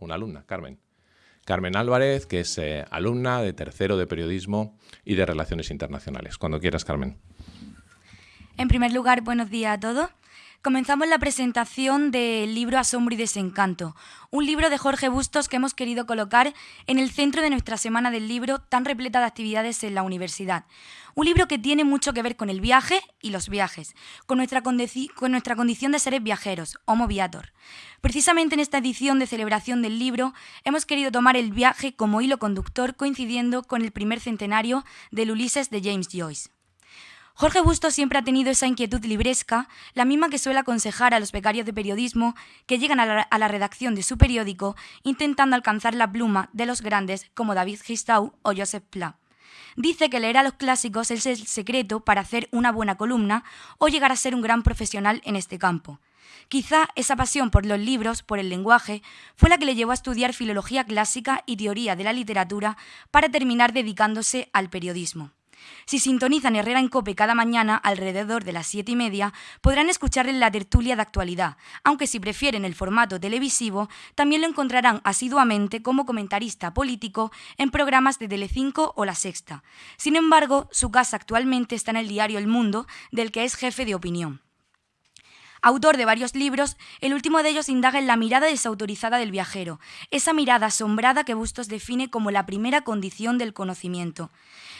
una alumna, Carmen. Carmen Álvarez, que es eh, alumna de tercero de periodismo y de relaciones internacionales. Cuando quieras, Carmen. En primer lugar, buenos días a todos. Comenzamos la presentación del libro Asombro y Desencanto, un libro de Jorge Bustos que hemos querido colocar en el centro de nuestra semana del libro tan repleta de actividades en la universidad. Un libro que tiene mucho que ver con el viaje y los viajes, con nuestra, con nuestra condición de seres viajeros, Homo Viator. Precisamente en esta edición de celebración del libro hemos querido tomar el viaje como hilo conductor coincidiendo con el primer centenario del Ulises de James Joyce. Jorge Bustos siempre ha tenido esa inquietud libresca, la misma que suele aconsejar a los becarios de periodismo que llegan a la, redacción de su periódico intentando alcanzar la pluma de los grandes como David Gistau o Joseph Pla. Dice que leer a los clásicos es el secreto para hacer una buena columna o llegar a ser un gran profesional en este campo. Quizá esa pasión por los libros, por el lenguaje, fue la que le llevó a estudiar filología clásica y teoría de la literatura para terminar dedicándose al periodismo. Si sintonizan Herrera en Cope cada mañana alrededor de las siete y media, podrán escucharle la tertulia de actualidad, aunque si prefieren el formato televisivo, también lo encontrarán asiduamente como comentarista político en programas de Telecinco o La Sexta. Sin embargo, su casa actualmente está en el diario El Mundo, del que es jefe de opinión. Autor de varios libros, el último de ellos indaga en la mirada desautorizada del viajero, esa mirada asombrada que Bustos define como la primera condición del conocimiento.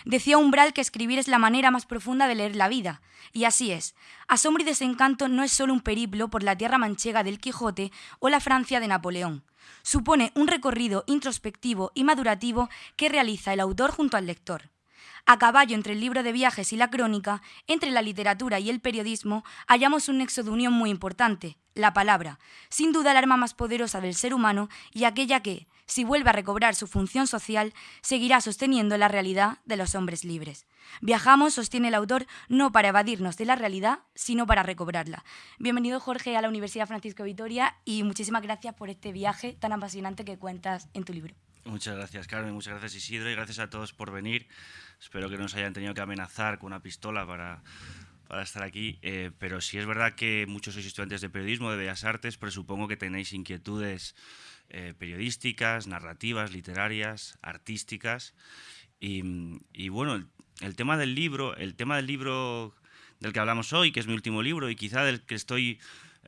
Decía Umbral que escribir es la manera más profunda de leer la vida, y así es. Asombro y desencanto no es solo un periplo por la tierra manchega del Quijote o la Francia de Napoleón. Supone un recorrido introspectivo y madurativo que realiza el autor junto al lector. A caballo entre el libro de viajes y la crónica, entre la literatura y el periodismo, hallamos un nexo de unión muy importante, la palabra, sin duda el arma más poderosa del ser humano y aquella que, si vuelve a recobrar su función social, seguirá sosteniendo la realidad de los hombres libres. Viajamos, sostiene el autor, no para evadirnos de la realidad, sino para recobrarla. Bienvenido, Jorge, a la Universidad Francisco Vitoria y muchísimas gracias por este viaje tan apasionante que cuentas en tu libro. Muchas gracias, Carmen. Muchas gracias, Isidro. Y gracias a todos por venir. Espero que no nos hayan tenido que amenazar con una pistola para, para estar aquí. Eh, pero si es verdad que muchos sois estudiantes de periodismo, de bellas artes, presupongo que tenéis inquietudes eh, periodísticas, narrativas, literarias, artísticas. Y, bueno, el, tema del libro, el tema del libro del que hablamos hoy, que es mi último libro y quizá del que estoy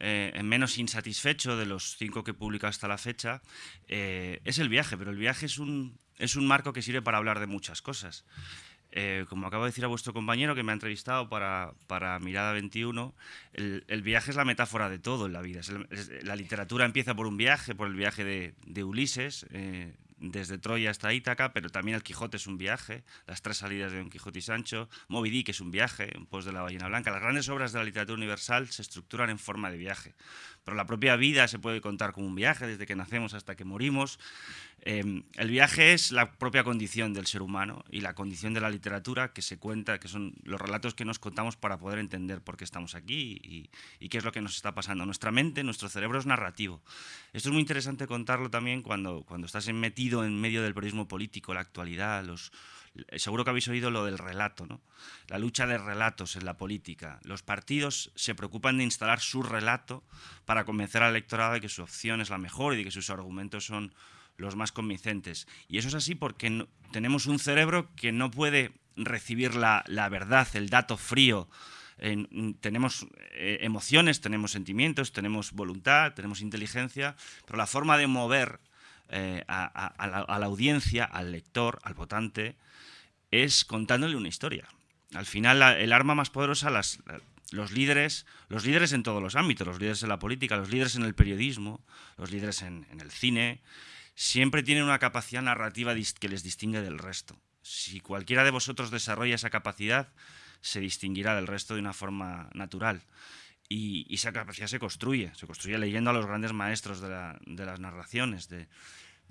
eh, menos insatisfecho de los cinco que he publicado hasta la fecha, eh, es el viaje, pero el viaje es un, es un marco que sirve para hablar de muchas cosas. Eh, como acabo de decir a vuestro compañero que me ha entrevistado para, para Mirada 21, el, viaje es la metáfora de todo en la vida. la literatura empieza por un viaje, por el viaje de, de Ulises, desde Troya hasta Ítaca, pero también el Quijote es un viaje, las tres salidas de Don Quijote y Sancho, Moby Dick es un viaje, en pos de la ballena blanca. Las grandes obras de la literatura universal se estructuran en forma de viaje, pero la propia vida se puede contar como un viaje desde que nacemos hasta que morimos. Em, el viaje es la propia condición del ser humano y la condición de la literatura que se cuenta, que son los relatos que nos contamos para poder entender por qué estamos aquí y, qué es lo que nos está pasando. Nuestra mente, nuestro cerebro es narrativo. Esto es muy interesante contarlo también cuando, cuando estás metido en medio del periodismo político, la actualidad, los, seguro que habéis oído lo del relato, ¿no? la lucha de relatos en la política. Los partidos se preocupan de instalar su relato para convencer al electorado de que su opción es la mejor y de que sus argumentos son los más convincentes. Y eso es así porque tenemos un cerebro que no puede recibir la, verdad, el dato frío. tenemos eh, emociones, tenemos sentimientos, tenemos voluntad, tenemos inteligencia, pero la forma de mover eh, a, la, audiencia, al lector, al votante, es contándole una historia. Al final, el arma más poderosa, los líderes, los líderes en todos los ámbitos, los líderes en la política, los líderes en el periodismo, los líderes en el cine, siempre tienen una capacidad narrativa que les distingue del resto. Si cualquiera de vosotros desarrolla esa capacidad, se distinguirá del resto de una forma natural. Y, esa capacidad se construye, se construye leyendo a los grandes maestros de, las narraciones, de,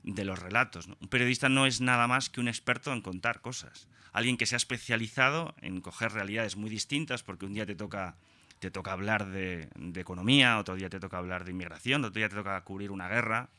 los relatos. Un periodista no es nada más que un experto en contar cosas. Alguien que se ha especializado en coger realidades muy distintas, porque un día te toca, te toca hablar de economía, otro día te toca hablar de inmigración, otro día te toca cubrir una guerra,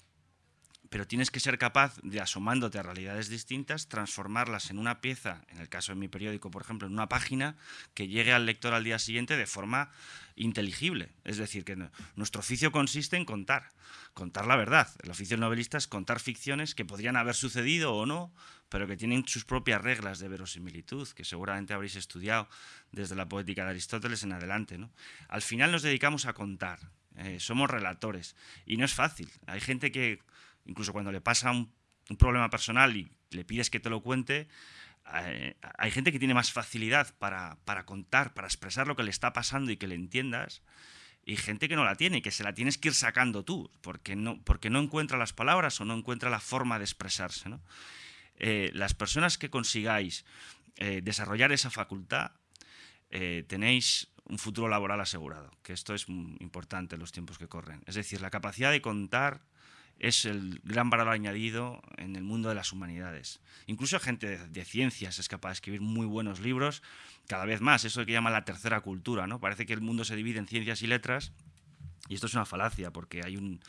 pero tienes que ser capaz de, asomándote a realidades distintas, transformarlas en una pieza, en el caso de mi periódico, por ejemplo, en una página que llegue al lector al día siguiente de forma inteligible. Es decir, que nuestro oficio consiste en contar, contar la verdad. El oficio del novelista es contar ficciones que podrían haber sucedido o no, pero que tienen sus propias reglas de verosimilitud, que seguramente habréis estudiado desde la poética de Aristóteles en adelante. ¿no? Al final nos dedicamos a contar, eh, somos relatores, y no es fácil. Hay gente que incluso cuando le pasa un, problema personal y le pides que te lo cuente, eh, hay gente que tiene más facilidad para, contar, para expresar lo que le está pasando y que le entiendas, y gente que no la tiene, que se la tienes que ir sacando tú, porque no, porque no encuentra las palabras o no encuentra la forma de expresarse. Eh, las personas que consigáis eh, desarrollar esa facultad, tenéis un futuro laboral asegurado, que esto es importante en los tiempos que corren. Es decir, la capacidad de contar es el gran valor añadido en el mundo de las humanidades. Incluso gente de, ciencias es capaz de escribir muy buenos libros, cada vez más, eso que llama la tercera cultura, ¿no? Parece que el mundo se divide en ciencias y letras, y esto es una falacia, porque hay un,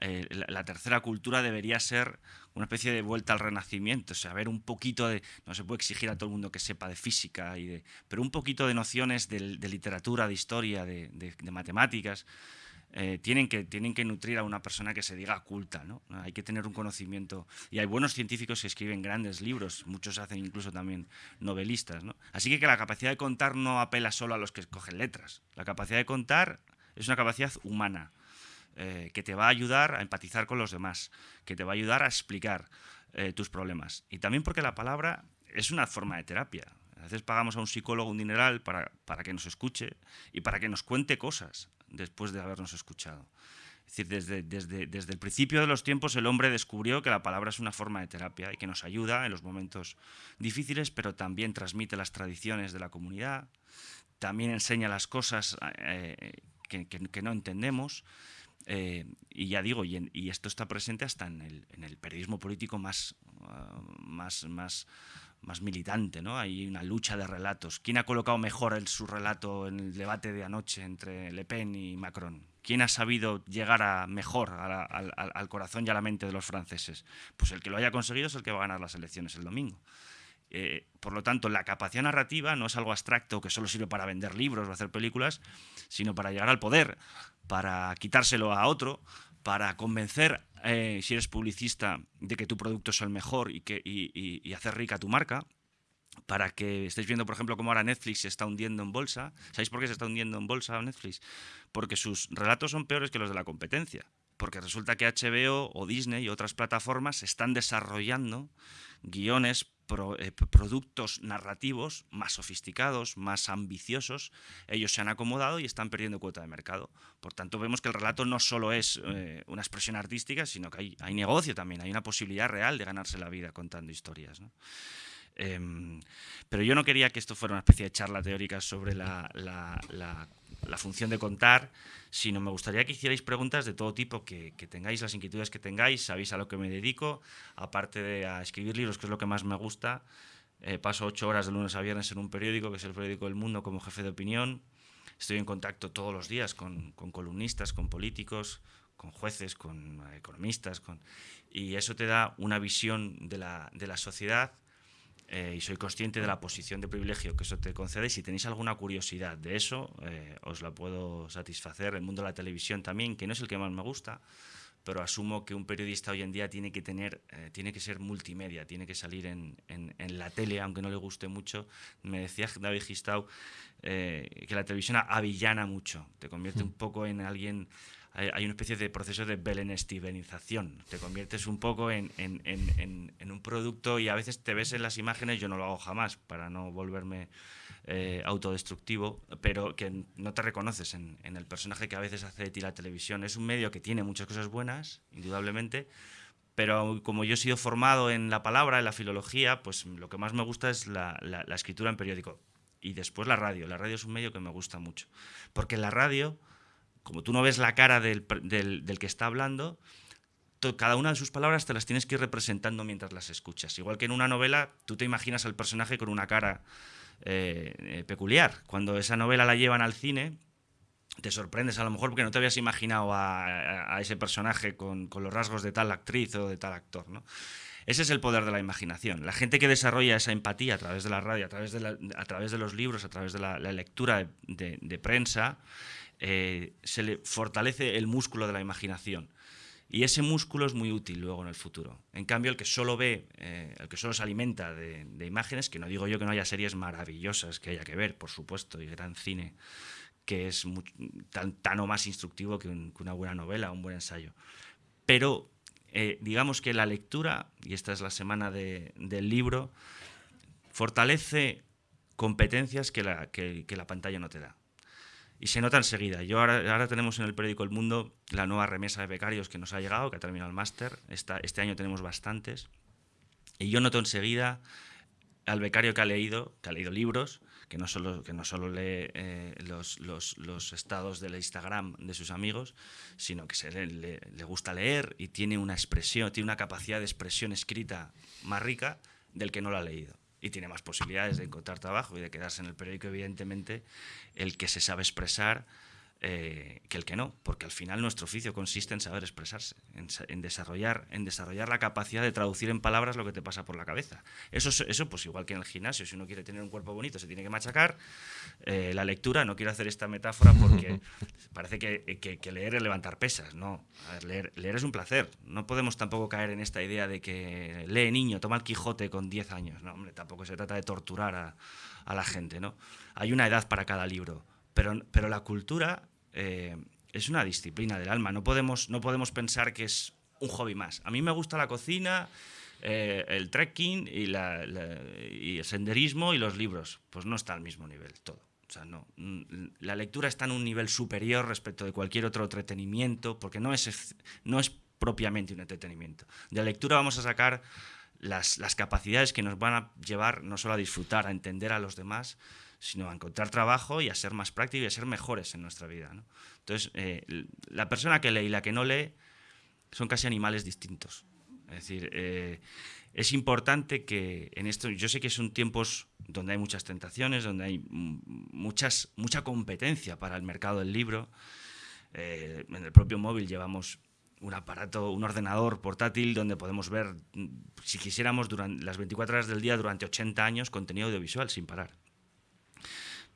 eh, la, tercera cultura debería ser una especie de vuelta al renacimiento, o sea, ver un poquito de, no se puede exigir a todo el mundo que sepa de física, y de, pero un poquito de nociones de, literatura, de historia, de matemáticas, eh, tienen, que, tienen que nutrir a una persona que se diga culta. ¿no? Hay que tener un conocimiento. Y hay buenos científicos que escriben grandes libros, muchos hacen incluso también novelistas. ¿no? Así que, que la capacidad de contar no apela solo a los que escogen letras. La capacidad de contar es una capacidad humana. Eh, que te va a ayudar a empatizar con los demás, que te va a ayudar a explicar eh, tus problemas. Y también porque la palabra es una forma de terapia. A veces pagamos a un psicólogo un dineral para, para que nos escuche y para que nos cuente cosas después de habernos escuchado. Es decir, desde, desde, desde, el principio de los tiempos el hombre descubrió que la palabra es una forma de terapia y que nos ayuda en los momentos difíciles, pero también transmite las tradiciones de la comunidad, también enseña las cosas eh, que, que, no entendemos. Eh, y ya digo, y, y, esto está presente hasta en el, en el periodismo político más, uh, más, más más militante, ¿no? Hay una lucha de relatos. ¿Quién ha colocado mejor el, su relato en el debate de anoche entre Le Pen y Macron? ¿Quién ha sabido llegar a mejor al, corazón y a la mente de los franceses? Pues el que lo haya conseguido es el que va a ganar las elecciones el domingo. Eh, por lo tanto, la capacidad narrativa no es algo abstracto que solo sirve para vender libros o hacer películas, sino para llegar al poder, para quitárselo a otro, para convencer, eh, si eres publicista, de que tu producto es el mejor y, que, y, hacer rica tu marca, para que estéis viendo, por ejemplo, cómo ahora Netflix se está hundiendo en bolsa. ¿Sabéis por qué se está hundiendo en bolsa Netflix? Porque sus relatos son peores que los de la competencia. Porque resulta que HBO o Disney y otras plataformas están desarrollando guiones eh, productos narrativos más sofisticados, más ambiciosos, ellos se han acomodado y están perdiendo cuota de mercado. Por tanto, vemos que el relato no solo es eh, una expresión artística, sino que hay, hay, negocio también, hay una posibilidad real de ganarse la vida contando historias. Em, pero yo no quería que esto fuera una especie de charla teórica sobre la, función de contar, sino me gustaría que hicierais preguntas de todo tipo, que, tengáis las inquietudes que tengáis, sabéis a lo que me dedico, aparte de a escribir libros, que es lo que más me gusta. Eh, paso ocho horas de lunes a viernes en un periódico, que es el periódico del mundo, como jefe de opinión. Estoy en contacto todos los días con, con columnistas, con políticos, con jueces, con economistas, con... y eso te da una visión de la, de la sociedad eh, y soy consciente de la posición de privilegio que eso te concede. Si tenéis alguna curiosidad de eso, eh, os la puedo satisfacer. El mundo de la televisión también, que no es el que más me gusta, pero asumo que un periodista hoy en día tiene que tener, eh, tiene que ser multimedia, tiene que salir en, en, en, la tele, aunque no le guste mucho. Me decía David Gistau que la televisión avillana mucho, te convierte hmm. un poco en alguien hay, una especie de proceso de belenestibenización. Te conviertes un poco en, un producto y a veces te ves en las imágenes, yo no lo hago jamás para no volverme eh, autodestructivo, pero que no te reconoces en, el personaje que a veces hace de ti la televisión. Es un medio que tiene muchas cosas buenas, indudablemente, pero como yo he sido formado en la palabra, en la filología, pues lo que más me gusta es la, la escritura en periódico. Y después la radio. La radio es un medio que me gusta mucho. Porque en la radio como tú no ves la cara del, que está hablando, cada una de sus palabras te las tienes que ir representando mientras las escuchas. Igual que en una novela, tú te imaginas al personaje con una cara eh, eh, peculiar. Cuando esa novela la llevan al cine, te sorprendes a lo mejor porque no te habías imaginado a, ese personaje con, los rasgos de tal actriz o de tal actor. Ese es el poder de la imaginación. La gente que desarrolla esa empatía a través de la radio, a través de los libros, a través de la, lectura de, prensa, eh, se le fortalece el músculo de la imaginación. Y ese músculo es muy útil luego en el futuro. En cambio, el que solo ve, eh, el que solo se alimenta de, imágenes, que no digo yo que no haya series maravillosas que haya que ver, por supuesto, y gran cine, que es tan, o más instructivo que, una buena novela, un buen ensayo. Pero eh, digamos que la lectura, y esta es la semana del libro, fortalece competencias que, la, pantalla no te da. Y se nota enseguida. Yo ahora, ahora, tenemos en el periódico El Mundo la nueva remesa de becarios que nos ha llegado, que ha terminado el máster. Este año tenemos bastantes. Y yo noto enseguida al becario que ha leído, que ha leído libros, que no solo, que no solo lee eh, los, los, los, estados del Instagram de sus amigos, sino que se le, le, gusta leer y tiene una expresión, tiene una capacidad de expresión escrita más rica del que no lo ha leído. Y tiene más posibilidades de encontrar trabajo y de quedarse en el periódico, evidentemente, el que se sabe expresar eh, que el que no, porque al final nuestro oficio consiste en saber expresarse, en, desarrollar, en desarrollar la capacidad de traducir en palabras lo que te pasa por la cabeza. Eso, eso pues igual que en el gimnasio, si uno quiere tener un cuerpo bonito se tiene que machacar. Eh, la lectura, no quiero hacer esta metáfora porque parece que, que, leer es levantar pesas, no. leer, leer es un placer. No podemos tampoco caer en esta idea de que lee niño, toma el Quijote con 10 años. No, hombre, tampoco se trata de torturar a, a la gente, ¿no? Hay una edad para cada libro pero, la cultura eh, es una disciplina del alma. No podemos, no podemos pensar que es un hobby más. A mí me gusta la cocina, eh, el trekking y, el senderismo y los libros. Pues no está al mismo nivel todo. O sea, no. La lectura está en un nivel superior respecto de cualquier otro entretenimiento, porque no es, no es propiamente un entretenimiento. De la lectura vamos a sacar las, las capacidades que nos van a llevar no solo a disfrutar, a entender a los demás, sino a encontrar trabajo y a ser más prácticos y a ser mejores en nuestra vida. Entonces, eh, la persona que lee y la que no lee son casi animales distintos. Es decir, eh, es importante que en esto, yo sé que son tiempos donde hay muchas tentaciones, donde hay muchas, mucha competencia para el mercado del libro. Eh, en el propio móvil llevamos un aparato, un ordenador portátil donde podemos ver, si quisiéramos, durante las 24 horas del día durante 80 años contenido audiovisual sin parar.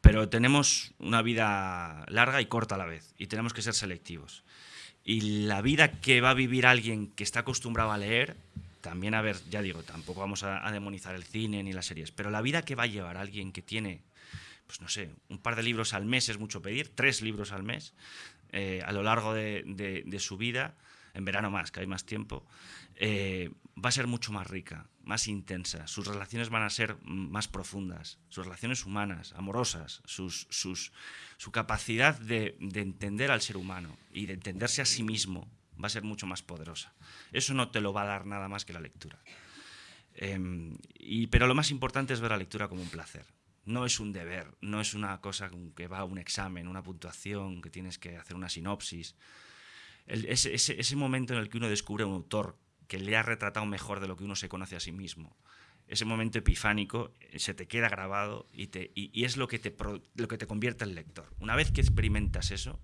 Pero tenemos una vida larga y corta a la vez y tenemos que ser selectivos. Y la vida que va a vivir alguien que está acostumbrado a leer, también a ver, ya digo, tampoco vamos a, demonizar el cine ni las series, pero la vida que va a llevar alguien que tiene, pues no sé, un par de libros al mes es mucho pedir, tres libros al mes eh, a lo largo de su vida, en verano más, que hay más tiempo, eh, va a ser mucho más rica, más intensa, sus relaciones van a ser más profundas, sus relaciones humanas, amorosas, su capacidad de, de, entender al ser humano y de entenderse a sí mismo va a ser mucho más poderosa. Eso no te lo va a dar nada más que la lectura. Em, pero lo más importante es ver la lectura como un placer. No es un deber, no es una cosa que va a un examen, una puntuación, que tienes que hacer una sinopsis ese, ese, momento en el que uno descubre un autor que le ha retratado mejor de lo que uno se conoce a sí mismo. Ese momento epifánico eh, se te queda grabado y, es lo que, te, lo que te convierte en lector. Una vez que experimentas eso,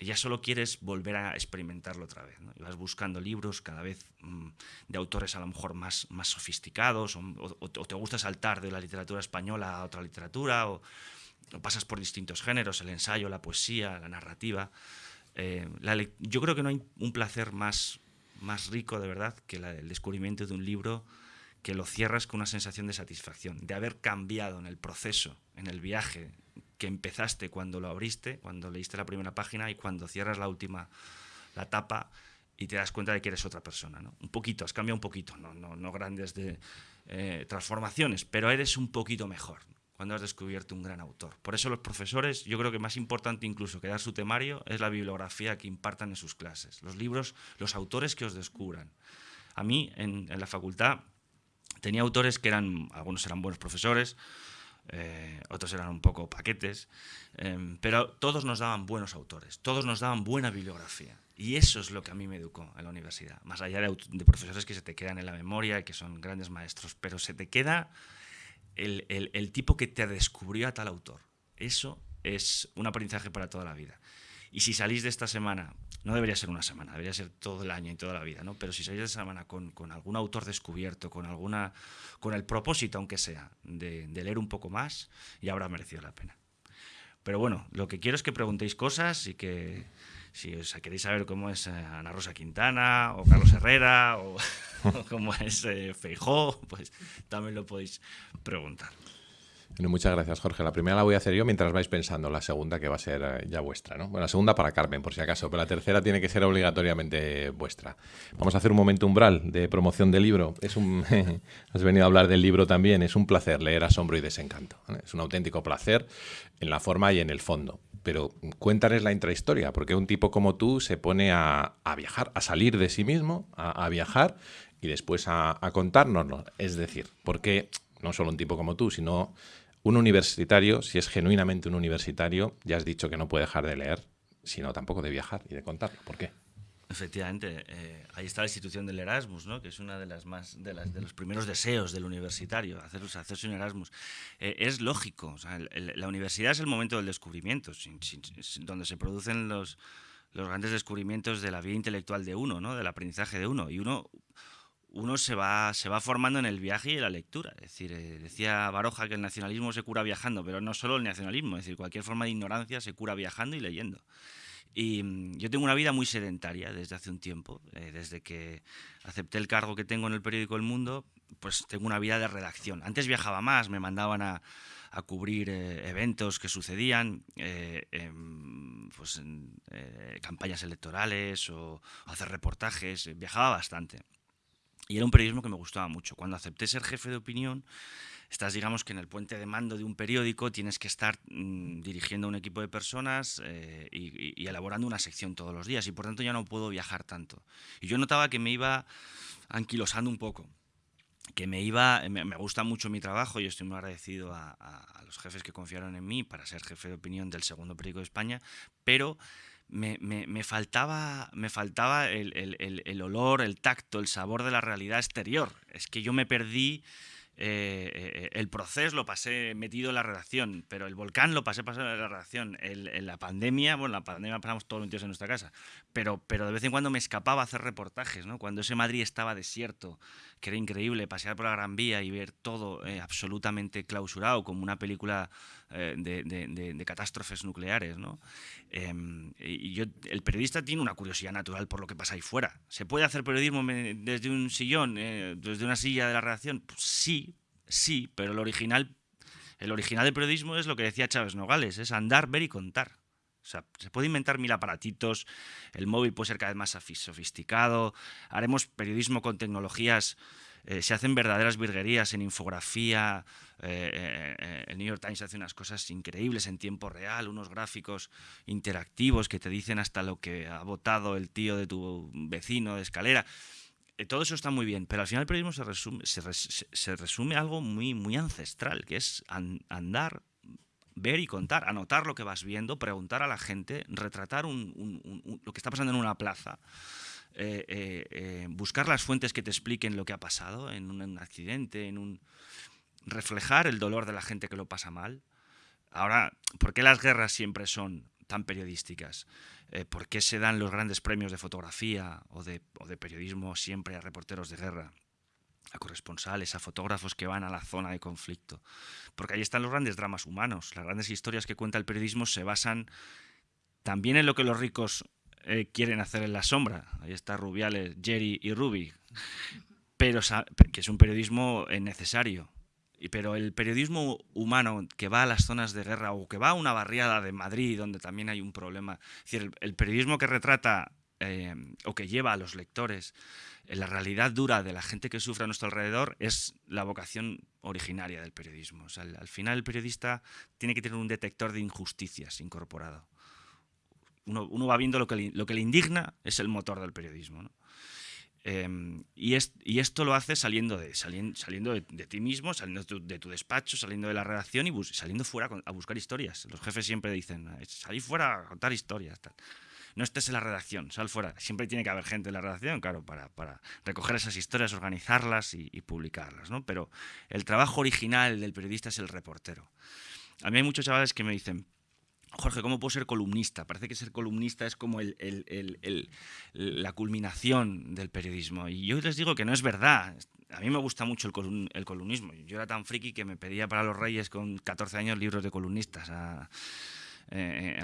ya solo quieres volver a experimentarlo otra vez. Y vas buscando libros cada vez mm, de autores a lo mejor más, más sofisticados, o, te gusta saltar de la literatura española a otra literatura, o, o pasas por distintos géneros, el ensayo, la poesía, la narrativa. Eh, yo creo que no hay un placer más, más rico de verdad que el descubrimiento de un libro que lo cierras con una sensación de satisfacción, de haber cambiado en el proceso, en el viaje que empezaste cuando lo abriste, cuando leíste la primera página y cuando cierras la última, la tapa y te das cuenta de que eres otra persona. ¿no? Un poquito, has cambiado un poquito, no, no, no grandes de, eh, transformaciones, pero eres un poquito mejor cuando has descubierto un gran autor. Por eso los profesores, yo creo que más importante incluso que dar su temario es la bibliografía que impartan en sus clases, los libros, los autores que os descubran. A mí en, la facultad tenía autores que eran, algunos eran buenos profesores, eh, otros eran un poco paquetes, em, pero todos nos daban buenos autores, todos nos daban buena bibliografía. Y eso es lo que a mí me educó en la universidad, más allá de, de profesores que se te quedan en la memoria y que son grandes maestros, pero se te queda el, tipo que te descubrió a tal autor. Eso es un aprendizaje para toda la vida. Y si salís de esta semana, no debería ser una semana, debería ser todo el año y toda la vida, ¿no? Pero si salís de esta semana con, con algún autor descubierto, con, alguna, con el propósito, aunque sea, de, de leer un poco más, ya habrá merecido la pena. Pero bueno, lo que quiero es que preguntéis cosas y que si os queréis saber cómo es eh, Ana Rosa Quintana o Carlos Herrera o, cómo es eh, Feijó, pues también lo podéis preguntar muchas gracias, Jorge. La primera la voy a hacer yo mientras vais pensando la segunda, que va a ser eh, ya vuestra. ¿no? Bueno, la segunda para Carmen, por si acaso, pero la tercera tiene que ser obligatoriamente vuestra. Vamos a hacer un momento umbral de promoción del libro. Es un, has venido a hablar del libro también. Es un placer leer Asombro y Desencanto. Es un auténtico placer en la forma y en el fondo. Pero cuéntales la intrahistoria, porque un tipo como tú se pone a, viajar, a salir de sí mismo, a, viajar y después a, contárnoslo. Es decir, porque no solo un tipo como tú, sino un universitario, si es genuinamente un universitario, ya has dicho que no puede dejar de leer, sino tampoco de viajar y de contarlo. ¿Por qué? Efectivamente, eh, ahí está la institución del Erasmus, ¿no? que es una de las más de, las, de los primeros deseos del universitario, hacerse, hacerse un Erasmus. Eh, es lógico, la universidad es el momento del descubrimiento, donde se producen los, los grandes descubrimientos de la vida intelectual de uno, ¿no? del aprendizaje de uno. Y uno uno se va, se va formando en el viaje y en la lectura. Es decir, eh, decía Baroja que el nacionalismo se cura viajando, pero no solo el nacionalismo, es decir, cualquier forma de ignorancia se cura viajando y leyendo. Y mm, yo tengo una vida muy sedentaria desde hace un tiempo, eh, desde que acepté el cargo que tengo en el periódico El Mundo, pues tengo una vida de redacción. Antes viajaba más, me mandaban a, cubrir eh, eventos que sucedían, em, pues, campañas electorales o hacer reportajes, viajaba bastante. Y era un periodismo que me gustaba mucho. Cuando acepté ser jefe de opinión, estás, digamos, que en el puente de mando de un periódico tienes que estar mm, dirigiendo a un equipo de personas eh, y, elaborando una sección todos los días. Y por tanto ya no puedo viajar tanto. Y yo notaba que me iba anquilosando un poco. Que me iba. Me, gusta mucho mi trabajo y estoy muy agradecido a, a los jefes que confiaron en mí para ser jefe de opinión del segundo periódico de España. Pero me, me, me, faltaba, me faltaba el, el, el, olor, el tacto, el sabor de la realidad exterior. Es que yo me perdí eh, el proceso lo pasé metido en la redacción, pero el volcán lo pasé pasado en la redacción. en la pandemia, bueno, la pandemia pasamos todos días en nuestra casa, pero, pero de vez en cuando me escapaba a hacer reportajes, ¿no? Cuando ese Madrid estaba desierto, que era increíble pasear por la Gran Vía y ver todo eh, absolutamente clausurado, como una película de, de, de, catástrofes nucleares, ¿no? Em, y yo, el periodista tiene una curiosidad natural por lo que pasa ahí fuera. ¿Se puede hacer periodismo desde un sillón, desde una silla de la redacción? Pues sí, sí, pero el original, el original del periodismo es lo que decía Chávez Nogales, es andar, ver y contar. Se puede inventar mil aparatitos, el móvil puede ser cada vez más sofisticado, haremos periodismo con tecnologías, eh, se hacen verdaderas virguerías en infografía, eh, eh, el New York Times hace unas cosas increíbles en tiempo real, unos gráficos interactivos que te dicen hasta lo que ha votado el tío de tu vecino de escalera. Todo eso está muy bien, pero al final el periodismo se resume, algo muy, muy ancestral, que es andar, ver y contar, anotar lo que vas viendo, preguntar a la gente, retratar lo que está pasando en una plaza, eh, eh, buscar las fuentes que te expliquen lo que ha pasado en un accidente, en un reflejar el dolor de la gente que lo pasa mal. Ahora, ¿por qué las guerras siempre son tan periodísticas? Eh, ¿Por qué se dan los grandes premios de fotografía o de, periodismo siempre a reporteros de guerra? A corresponsales, a fotógrafos que van a la zona de conflicto. Porque ahí están los grandes dramas humanos. Las grandes historias que cuenta el periodismo se basan también en lo que los ricos eh, quieren hacer en la sombra. Ahí está Rubiales, Jerry y Ruby. Pero que es un periodismo eh, necesario pero el periodismo humano que va a las zonas de guerra o que va a una barriada de Madrid donde también hay un problema, es decir, el, periodismo que retrata eh, o que lleva a los lectores en la realidad dura de la gente que sufre a nuestro alrededor es la vocación originaria del periodismo. al, final el periodista tiene que tener un detector de injusticias incorporado. Uno, va viendo lo que, le, lo que le indigna, es el motor del periodismo. ¿no? Em, y, y, esto lo hace saliendo de, saliendo, saliendo de, ti mismo, saliendo de tu, despacho, saliendo de la redacción y saliendo fuera a buscar historias. Los jefes siempre dicen, salí fuera a contar historias. No estés en la redacción, sal fuera. Siempre tiene que haber gente en la redacción, claro, para, para recoger esas historias, organizarlas y, publicarlas. ¿no? Pero el trabajo original del periodista es el reportero. A mí hay muchos chavales que me dicen, Jorge, ¿cómo puedo ser columnista? Parece que ser columnista es como la culminación del periodismo. Y yo les digo que no es verdad. A mí me gusta mucho el, columnismo. Yo era tan friki que me pedía para los Reyes con 14 años libros de columnistas. Eh,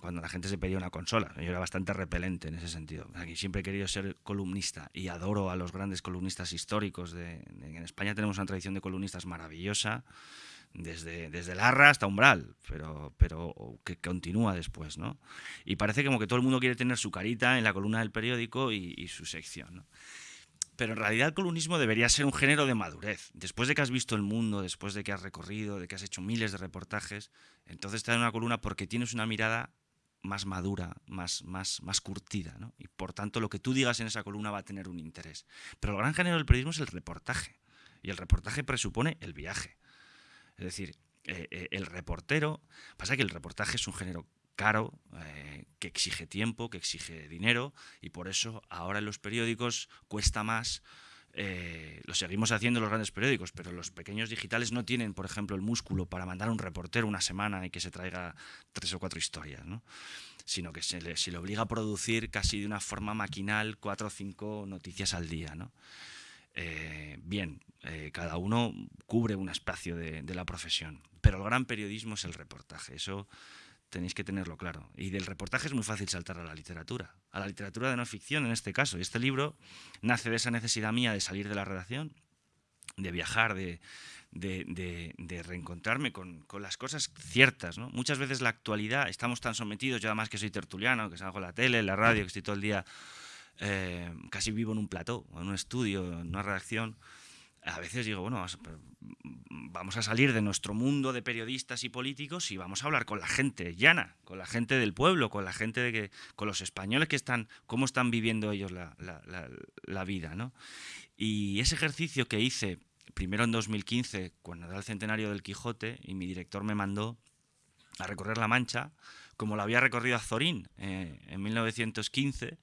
cuando la gente se pedía una consola. Yo era bastante repelente en ese sentido. Aquí siempre he querido ser columnista y adoro a los grandes columnistas históricos. en España tenemos una tradición de columnistas maravillosa desde, desde Larra hasta Umbral, pero, pero que continúa después, ¿no? Y parece como que todo el mundo quiere tener su carita en la columna del periódico y, su sección, ¿no? Pero en realidad el columnismo debería ser un género de madurez. Después de que has visto el mundo, después de que has recorrido, de que has hecho miles de reportajes, entonces te dan una columna porque tienes una mirada más madura, más, más, más curtida, ¿no? Y por tanto lo que tú digas en esa columna va a tener un interés. Pero el gran género del periodismo es el reportaje. Y el reportaje presupone el viaje. Es decir, eh, eh, el reportero, pasa que el reportaje es un género caro, eh, que exige tiempo, que exige dinero, y por eso ahora en los periódicos cuesta más. lo seguimos haciendo los grandes periódicos, pero los pequeños digitales no tienen, por ejemplo, el músculo para mandar a un reportero una semana y que se traiga tres o cuatro historias, ¿no? sino que se le, se le obliga a producir casi de una forma maquinal cuatro o cinco noticias al día. ¿no? Eh, bien, eh, cada uno cubre un espacio de, la profesión, pero el gran periodismo es el reportaje, eso tenéis que tenerlo claro. Y del reportaje es muy fácil saltar a la literatura, a la literatura de no ficción en este caso. Y este libro nace de esa necesidad mía de salir de la redacción, de viajar, de, reencontrarme con, las cosas ciertas. Muchas veces la actualidad, estamos tan sometidos, yo además que soy tertuliano, que salgo en la tele, la radio, que estoy todo el día eh, casi vivo en un plató, en un estudio, en una redacción, a veces digo, bueno, vamos a salir de nuestro mundo de periodistas y políticos y vamos a hablar con la gente llana, con la gente del pueblo, con la gente de que, con los españoles que están, cómo están viviendo ellos la, la, vida, ¿no? Y ese ejercicio que hice primero en 2015, cuando era el centenario del Quijote, y mi director me mandó a recorrer La Mancha, como lo había recorrido Azorín eh, en 1915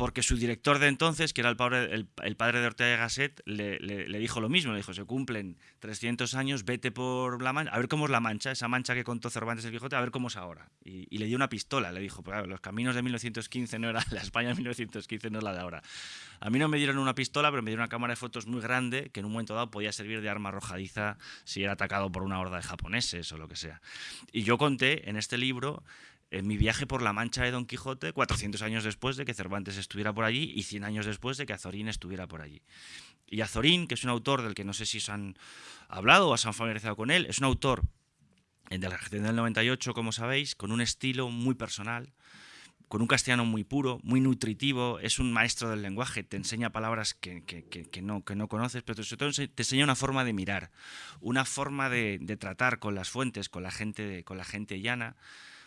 porque su director de entonces, que era el padre, el, padre de Ortega y Gasset, le, dijo lo mismo, le dijo, se cumplen 300 años, vete por La Mancha, a ver cómo es La Mancha, esa mancha que contó Cervantes el Quijote, a ver cómo es ahora. Y, le dio una pistola, le dijo, pues, los caminos de 1915 no era la España de 1915 no es la de ahora. A mí no me dieron una pistola, pero me dieron una cámara de fotos muy grande que en un momento dado podía servir de arma arrojadiza si era atacado por una horda de japoneses o lo que sea. Y yo conté en este libro en mi viaje por la Mancha de Don Quijote, 400 años después de que Cervantes estuviera por allí y 100 años después de que Azorín estuviera por allí. Y Azorín, que es un autor del que no sé si os han hablado o os han familiarizado con él, es un autor de la generación del 98, como sabéis, con un estilo muy personal, con un castellano muy puro, muy nutritivo, es un maestro del lenguaje, te enseña palabras que, no, que no conoces, pero sobre todo te enseña una forma de mirar, una forma de, de tratar con las fuentes, con la gente, con la gente llana,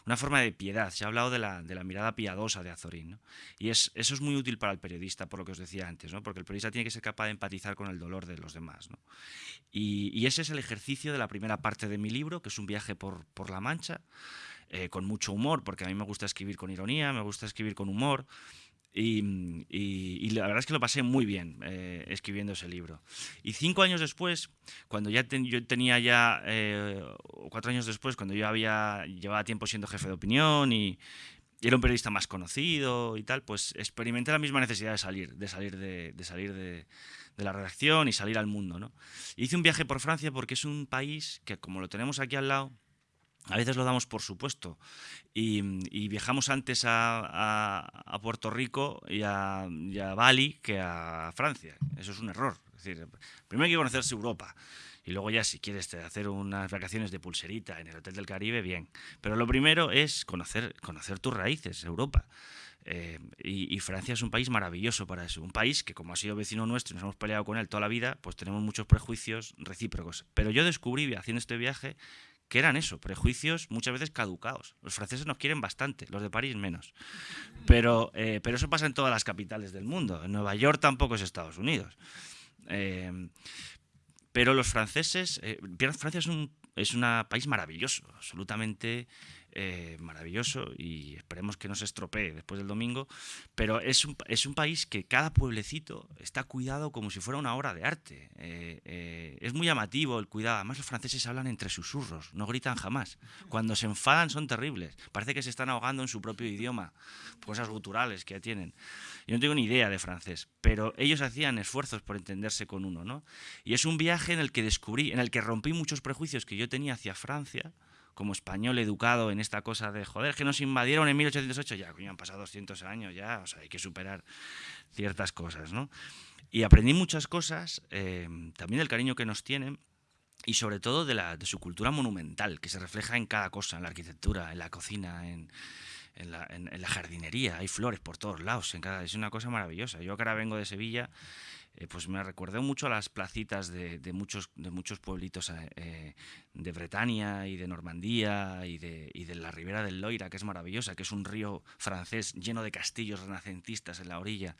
una forma de piedad. Se ha hablado de la, de la mirada piadosa de Azorín. Y es, eso es muy útil para el periodista, por lo que os decía antes, ¿no? porque el periodista tiene que ser capaz de empatizar con el dolor de los demás. Y, ese es el ejercicio de la primera parte de mi libro, que es un viaje por, por La Mancha, eh, con mucho humor, porque a mí me gusta escribir con ironía, me gusta escribir con humor. Y, la verdad es que lo pasé muy bien eh, escribiendo ese libro. Y cinco años después, cuando ya yo tenía ya, eh, cuatro años después, cuando yo había llevaba tiempo siendo jefe de opinión y, era un periodista más conocido y tal, pues experimenté la misma necesidad de salir, de salir de, salir de, de, la redacción y salir al mundo. ¿no? Hice un viaje por Francia porque es un país que, como lo tenemos aquí al lado, a veces lo damos por supuesto y, viajamos antes a, Puerto Rico y a, Bali que a Francia. Eso es un error. Decir, primero hay que conocerse Europa y luego ya si quieres hacer unas vacaciones de pulserita en el Hotel del Caribe, bien. Pero lo primero es conocer, tus raíces, Europa. Eh, y, Francia es un país maravilloso para eso. Un país que, como ha sido vecino nuestro y nos hemos peleado con él toda la vida, pues tenemos muchos prejuicios recíprocos. Pero yo descubrí, haciendo este viaje, que eran eso, prejuicios muchas veces caducados. Los franceses nos quieren bastante, los de París menos. Pero, eh, pero eso pasa en todas las capitales del mundo. En Nueva York tampoco es Estados Unidos. Eh, pero los franceses, eh, Francia es un, es un país maravilloso, absolutamente eh, maravilloso y esperemos que no se estropee después del domingo, pero es un, es un país que cada pueblecito está cuidado como si fuera una obra de arte. Eh, eh, es muy llamativo el cuidado, además los franceses hablan entre susurros, no gritan jamás. Cuando se enfadan son terribles, parece que se están ahogando en su propio idioma, cosas guturales que tienen. Yo no tengo ni idea de francés, pero ellos hacían esfuerzos por entenderse con uno, ¿no? Y es un viaje en el que descubrí, en el que rompí muchos prejuicios que yo tenía hacia Francia, como español educado en esta cosa de, joder, que nos invadieron en 1808, ya, coño, han pasado 200 años ya, o sea, hay que superar ciertas cosas, ¿no? Y aprendí muchas cosas, eh, también del cariño que nos tienen, y sobre todo de, la, de su cultura monumental, que se refleja en cada cosa, en la arquitectura, en la cocina, en, en, la, en, la, jardinería, hay flores por todos lados, en cada, es una cosa maravillosa. Yo que ahora vengo de Sevilla eh, pues me recordé mucho a las placitas de, muchos, de muchos pueblitos eh, de Bretaña y de Normandía y de, de, la ribera del Loira, que es maravillosa, que es un río francés lleno de castillos renacentistas en la orilla,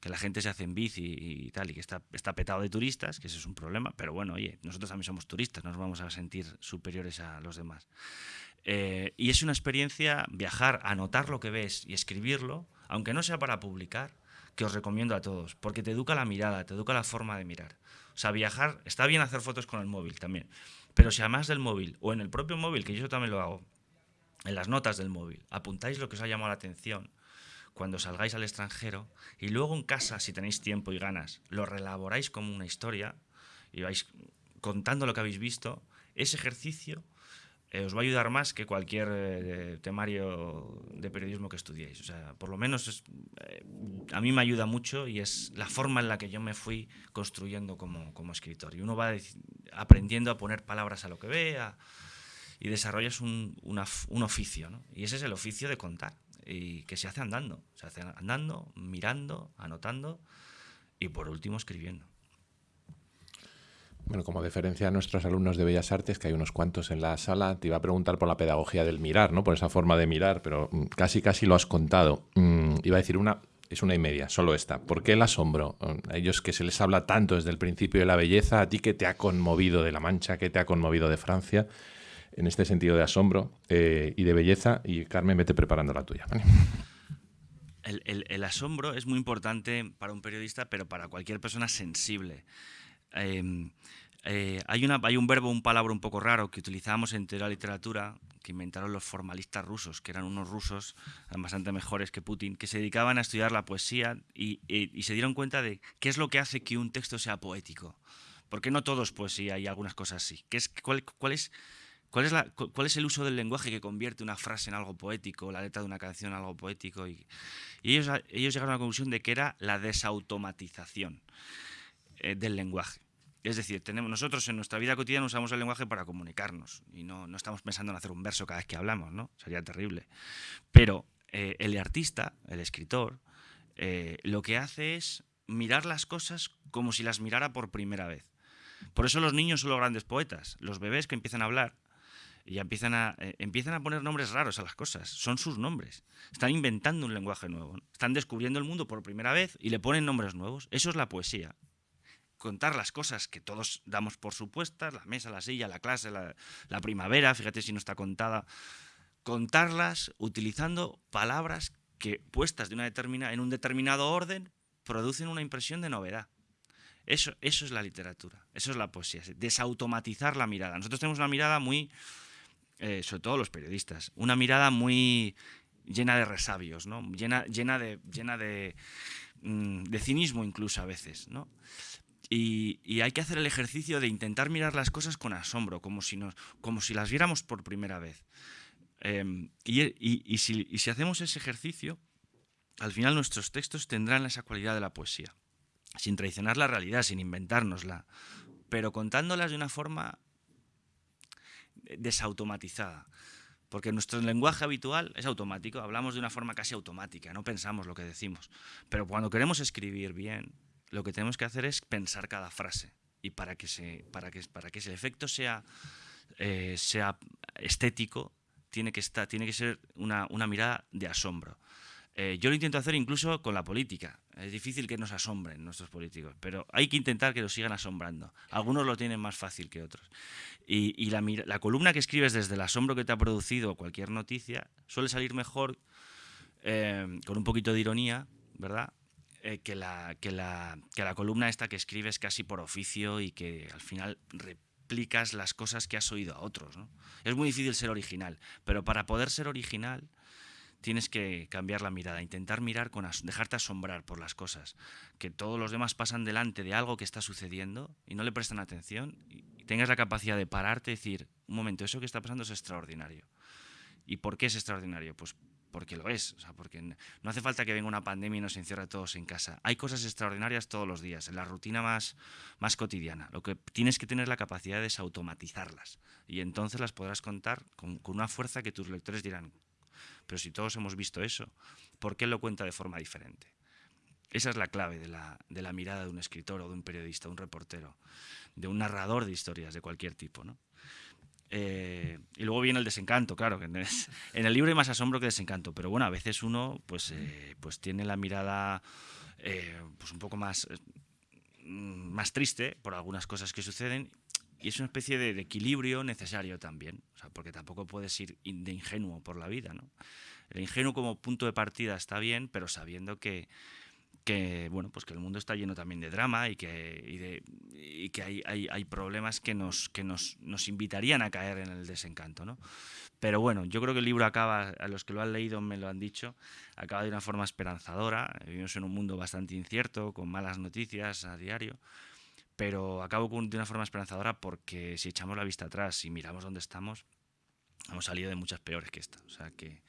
que la gente se hace en bici y, tal, y que está, está petado de turistas, que ese es un problema, pero bueno, oye, nosotros también somos turistas, nos vamos a sentir superiores a los demás. Eh, y es una experiencia viajar, anotar lo que ves y escribirlo, aunque no sea para publicar, que os recomiendo a todos, porque te educa la mirada, te educa la forma de mirar. O sea, viajar, está bien hacer fotos con el móvil también, pero si además del móvil o en el propio móvil, que yo también lo hago, en las notas del móvil, apuntáis lo que os ha llamado la atención cuando salgáis al extranjero y luego en casa, si tenéis tiempo y ganas, lo relaboráis como una historia y vais contando lo que habéis visto, ese ejercicio eh, os va a ayudar más que cualquier eh, temario de periodismo que estudiéis. O sea, por lo menos eh, a mí me ayuda mucho y es la forma en la que yo me fui construyendo como, como escritor. Y uno va aprendiendo a poner palabras a lo que ve y desarrollas un, un oficio. Y ese es el oficio de contar y que se hace andando. Se hace andando, mirando, anotando y por último escribiendo. Bueno, como deferencia a nuestros alumnos de Bellas Artes, que hay unos cuantos en la sala, te iba a preguntar por la pedagogía del mirar, ¿no? Por esa forma de mirar, pero mm, casi casi lo has contado. Mm, iba a decir una, es una y media, solo esta. ¿Por qué el asombro? Mm, a ellos que se les habla tanto desde el principio de la belleza, a ti que te ha conmovido de La Mancha, que te ha conmovido de Francia, en este sentido de asombro eh, y de belleza. Y Carmen, vete preparando la tuya. El, asombro es muy importante para un periodista, pero para cualquier persona sensible. Em, eh, hay, un verbo, un palabra un poco raro que utilizamos en teoría de literatura, que inventaron los formalistas rusos, que eran unos rusos bastante mejores que Putin, que se dedicaban a estudiar la poesía y, se dieron cuenta de qué es lo que hace que un texto sea poético. Porque no todo es poesía y algunas cosas sí. ¿Qué es, cuál, es, cuál, es la, ¿Cuál es el uso del lenguaje que convierte una frase en algo poético, la letra de una canción en algo poético? Y, ellos llegaron a la conclusión de que era la desautomatización eh, del lenguaje. Es decir, tenemos, nosotros en nuestra vida cotidiana usamos el lenguaje para comunicarnos y no, no estamos pensando en hacer un verso cada vez que hablamos, ¿no? Sería terrible. Pero eh, el artista, el escritor, eh, lo que hace es mirar las cosas como si las mirara por primera vez. Por eso los niños son los grandes poetas. Los bebés que empiezan a hablar y empiezan a, empiezan a poner nombres raros a las cosas. Son sus nombres. Están inventando un lenguaje nuevo. Están descubriendo el mundo por primera vez y le ponen nombres nuevos. Eso es la poesía contar las cosas que todos damos por supuestas, la mesa, la silla, la clase, la, primavera, fíjate si no está contada, contarlas utilizando palabras que puestas de una determina, en un determinado orden producen una impresión de novedad. Eso, eso es la literatura, eso es la poesía, desautomatizar la mirada. Nosotros tenemos una mirada muy, eh, sobre todo los periodistas, una mirada muy llena de resabios, ¿no? llena, llena, de, llena de, mm, de cinismo incluso a veces. ¿no? Y, hay que hacer el ejercicio de intentar mirar las cosas con asombro, como si, nos, como si las viéramos por primera vez. Em, y, si, hacemos ese ejercicio, al final nuestros textos tendrán esa cualidad de la poesía, sin traicionar la realidad, sin inventárnosla, pero contándolas de una forma desautomatizada. Porque nuestro lenguaje habitual es automático, hablamos de una forma casi automática, no pensamos lo que decimos. Pero cuando queremos escribir bien, lo que tenemos que hacer es pensar cada frase. Y para que, se, para que, para que ese efecto sea, eh, sea estético, tiene que, estar, tiene que ser una, mirada de asombro. Eh, yo lo intento hacer incluso con la política. Es difícil que nos asombren nuestros políticos, pero hay que intentar que nos sigan asombrando. Algunos lo tienen más fácil que otros. Y, la, columna que escribes desde el asombro que te ha producido cualquier noticia suele salir mejor eh, con un poquito de ironía, ¿verdad? Eh, que, la, que, la, que la columna esta que escribes casi por oficio y que al final replicas las cosas que has oído a otros. ¿no? Es muy difícil ser original, pero para poder ser original tienes que cambiar la mirada, intentar mirar con dejarte asombrar por las cosas, que todos los demás pasan delante de algo que está sucediendo y no le prestan atención y tengas la capacidad de pararte y decir, un momento, eso que está pasando es extraordinario. ¿Y por qué es extraordinario? Pues porque lo es, o sea, porque no hace falta que venga una pandemia y nos encierre todos en casa. Hay cosas extraordinarias todos los días, en la rutina más, más cotidiana. Lo que tienes que tener la capacidad de automatizarlas y entonces las podrás contar con, con una fuerza que tus lectores dirán, pero si todos hemos visto eso, ¿por qué lo cuenta de forma diferente? Esa es la clave de la, de la mirada de un escritor o de un periodista, un reportero, de un narrador de historias de cualquier tipo. ¿no? Eh, y luego viene el desencanto, claro, que en el libro hay más asombro que desencanto, pero bueno, a veces uno pues, eh, pues tiene la mirada eh, pues un poco más, más triste por algunas cosas que suceden y es una especie de, equilibrio necesario también, o sea, porque tampoco puedes ir de ingenuo por la vida. ¿no? El ingenuo como punto de partida está bien, pero sabiendo que, que bueno pues que el mundo está lleno también de drama y que, y que hay, hay, hay, problemas que nos que nos, nos, invitarían a caer en el desencanto ¿no? pero bueno yo creo que el libro acaba a los que lo han leído me lo han dicho acaba de una forma esperanzadora vivimos en un mundo bastante incierto con malas noticias a diario pero acabo de una forma esperanzadora porque si echamos la vista atrás y miramos dónde estamos, hemos salido de muchas peores que esta. O sea que,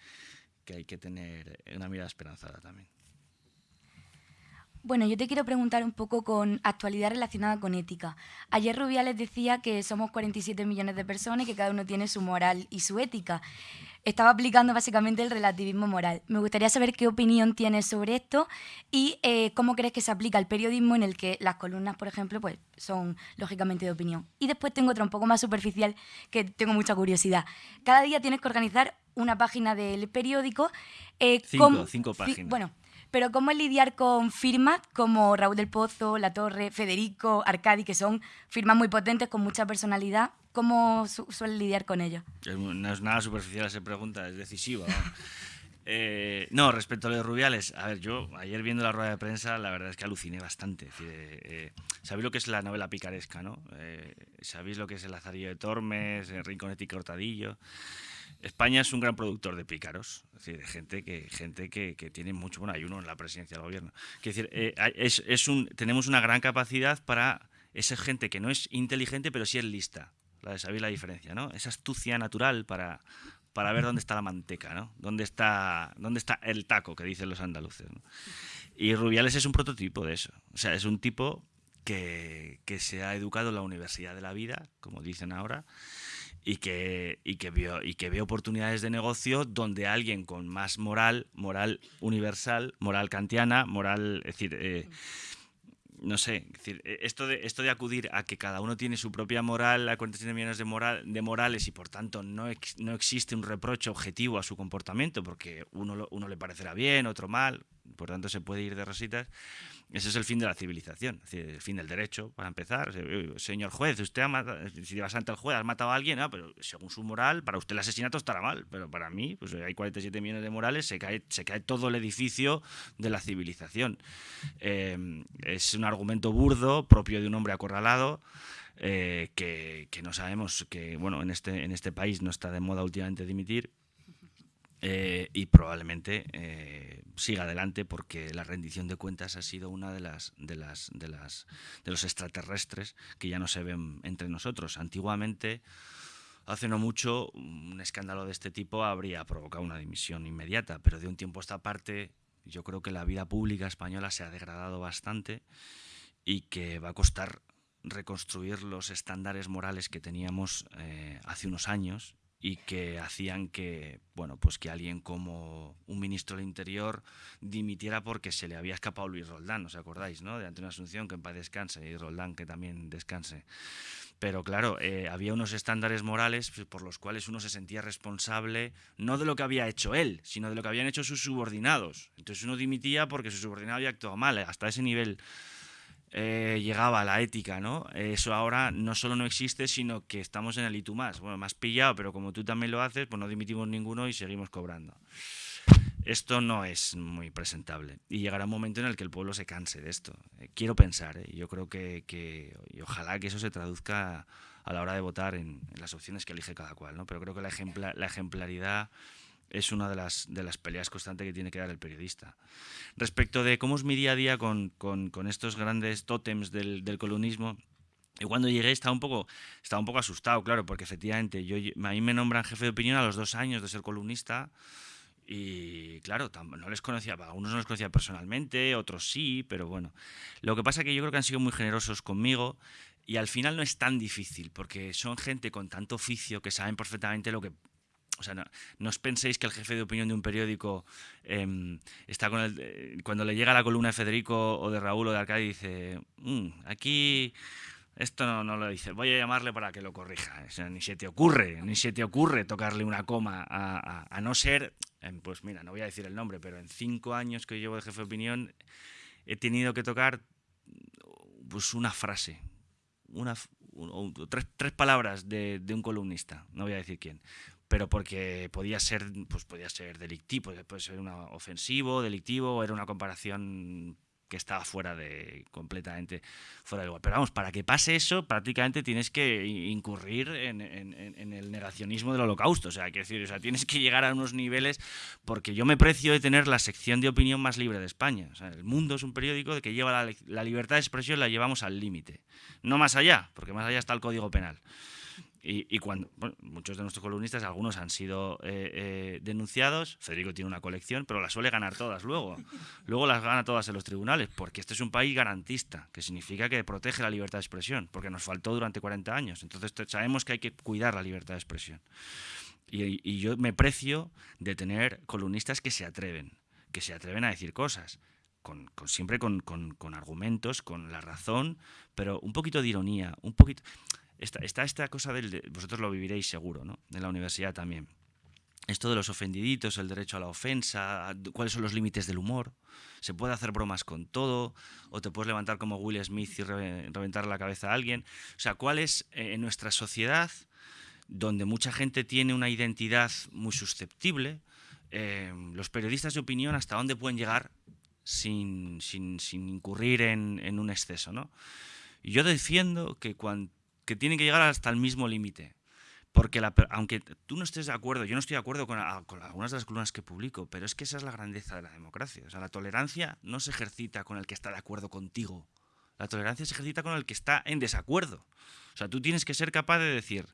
que hay que tener una mirada esperanzada también. Bueno, yo te quiero preguntar un poco con actualidad relacionada con ética. Ayer Rubiales decía que somos 47 millones de personas y que cada uno tiene su moral y su ética. Estaba aplicando básicamente el relativismo moral. Me gustaría saber qué opinión tienes sobre esto y eh, cómo crees que se aplica al periodismo en el que las columnas, por ejemplo, pues son lógicamente de opinión. Y después tengo otra un poco más superficial que tengo mucha curiosidad. Cada día tienes que organizar una página del periódico. Eh, cinco, cinco páginas. Bueno, pero ¿cómo lidiar con firmas como Raúl del Pozo, La Torre, Federico, Arcadi, que son firmas muy potentes con mucha personalidad? ¿Cómo su suelen lidiar con ellos? No es nada superficial esa pregunta, es decisiva. Eh, no, respecto a los Rubiales, a ver, yo ayer viendo la rueda de prensa, la verdad es que aluciné bastante. Eh, eh, sabéis lo que es la novela picaresca, ¿no? Sabéis lo que es el Lazarillo de Tormes, el Rinconete y Cortadillo. España es un gran productor de pícaros, es decir, de gente que, gente que, tiene mucho, bueno, hay en la presidencia del gobierno. Es decir, eh, tenemos una gran capacidad para esa gente que no es inteligente, pero sí es lista, la de saber la diferencia, ¿no? Esa astucia natural para, para ver dónde está la manteca, ¿no? Dónde está, dónde está el taco, que dicen los andaluces. Y Rubiales es un prototipo de eso. O sea, es un tipo que se ha educado en la universidad de la vida, como dicen ahora, y que, y que, vio, y que ve oportunidades de negocio donde alguien con más moral, moral universal, moral kantiana, moral, es decir, eh, no sé, decir, eh, esto de, esto de acudir a que cada uno tiene su propia moral, a 47 millones de, moral, de morales y por tanto no, no existe un reproche objetivo a su comportamiento porque uno, uno le parecerá bien, otro mal, por tanto se puede ir de rositas ese es el fin de la civilización, el fin del derecho, para empezar. Señor juez, usted ha matado, si vas ante el juez, has matado a alguien, ah, pero según su moral, para usted el asesinato estará mal, pero para mí, pues hay 47 millones de morales, se cae, se cae todo el edificio de la civilización. Eh, es un argumento burdo, propio de un hombre acorralado. Eh, que, que, no sabemos que bueno en este en este país no está de moda últimamente dimitir eh, y probablemente eh, siga adelante porque la rendición de cuentas ha sido una de las, de las de las de los extraterrestres que ya no se ven entre nosotros. Antiguamente, hace no mucho, un escándalo de este tipo habría provocado una dimisión inmediata, pero de un tiempo a esta parte, yo creo que la vida pública española se ha degradado bastante y que va a costar reconstruir los estándares morales que teníamos eh, hace unos años y que hacían que, bueno, pues que alguien como un ministro del Interior dimitiera porque se le había escapado Luis Roldán, ¿os acordáis, no? De Antonio Asunción, que en paz descanse, y Roldán, que también descanse. Pero claro, eh, había unos estándares morales pues, por los cuales uno se sentía responsable no de lo que había hecho él, sino de lo que habían hecho sus subordinados. Entonces uno dimitía porque su subordinado había actuado mal, hasta ese nivel eh, llegaba la ética, ¿no? Eso ahora no solo no existe, sino que estamos en el tú más. Bueno, más pillado, pero como tú también lo haces, pues no dimitimos ninguno y seguimos cobrando. Esto no es muy presentable y llegará un momento en el que el pueblo se canse de esto. Eh, quiero pensar, ¿eh? yo creo que, y ojalá que eso se traduzca a la hora de votar en, las opciones que elige cada cual, ¿no? Pero creo que la, la ejemplaridad es una de las, de las peleas constantes que tiene que dar el periodista. Respecto de cómo es mi día a día con, estos grandes tótems del, del columnismo, y cuando llegué estaba un poco, estaba un poco asustado, claro, porque efectivamente yo, a mí me nombran jefe de opinión a los dos años de ser columnista y claro, no les conocía, a unos no les conocía personalmente, otros sí, pero bueno. Lo que pasa es que yo creo que han sido muy generosos conmigo y al final no es tan difícil, porque son gente con tanto oficio que saben perfectamente lo que, o sea, no, os penséis que el jefe de opinión de un periódico em, está con el, eh, cuando le llega la columna de Federico o de Raúl o de Arcadi dice, mm, aquí esto no, lo dice, voy a llamarle para que lo corrija. ni se te ocurre, ni se te ocurre tocarle una coma, a, no ser, em, pues mira, no voy a decir el nombre, pero en cinco años que llevo de jefe de opinión he tenido que tocar pues una frase, una, tres, tres, palabras de, un columnista, no voy a decir quién, pero porque podía ser, pues podía ser delictivo, puede ser una ofensivo, delictivo, era una comparación que estaba fuera de completamente fuera de lugar. Pero vamos, para que pase eso, prácticamente tienes que incurrir en, el negacionismo del holocausto. O sea, quiero decir, o sea, tienes que llegar a unos niveles, porque yo me precio de tener la sección de opinión más libre de España. O sea, el mundo es un periódico que lleva la, la libertad de expresión, la llevamos al límite. No más allá, porque más allá está el código penal. Y, muchos de nuestros columnistas, algunos han sido eh, eh, denunciados, Federico tiene una colección, pero las suele ganar todas luego. Luego las gana todas en los tribunales, porque este es un país garantista, que significa que protege la libertad de expresión, porque nos faltó durante 40 años. Entonces sabemos que hay que cuidar la libertad de expresión. Y, yo me precio de tener columnistas que se atreven, que se atreven a decir cosas, con, siempre con, con, argumentos, con la razón, pero un poquito de ironía, un poquito está, esta cosa del... vosotros lo viviréis seguro, ¿no? En la universidad también. Esto de los ofendiditos, el derecho a la ofensa, cuáles son los límites del humor. Se puede hacer bromas con todo, o te puedes levantar como Will Smith y reventar la cabeza a alguien. O sea, cuál es eh, en nuestra sociedad, donde mucha gente tiene una identidad muy susceptible, eh, los periodistas de opinión hasta dónde pueden llegar sin, sin, sin incurrir en, un exceso, ¿no? Y yo defiendo que cuando que tienen que llegar hasta el mismo límite. Porque aunque tú no estés de acuerdo, yo no estoy de acuerdo con, algunas de las columnas que publico, pero es que esa es la grandeza de la democracia. O sea, la tolerancia no se ejercita con el que está de acuerdo contigo. La tolerancia se ejercita con el que está en desacuerdo. O sea, tú tienes que ser capaz de decir,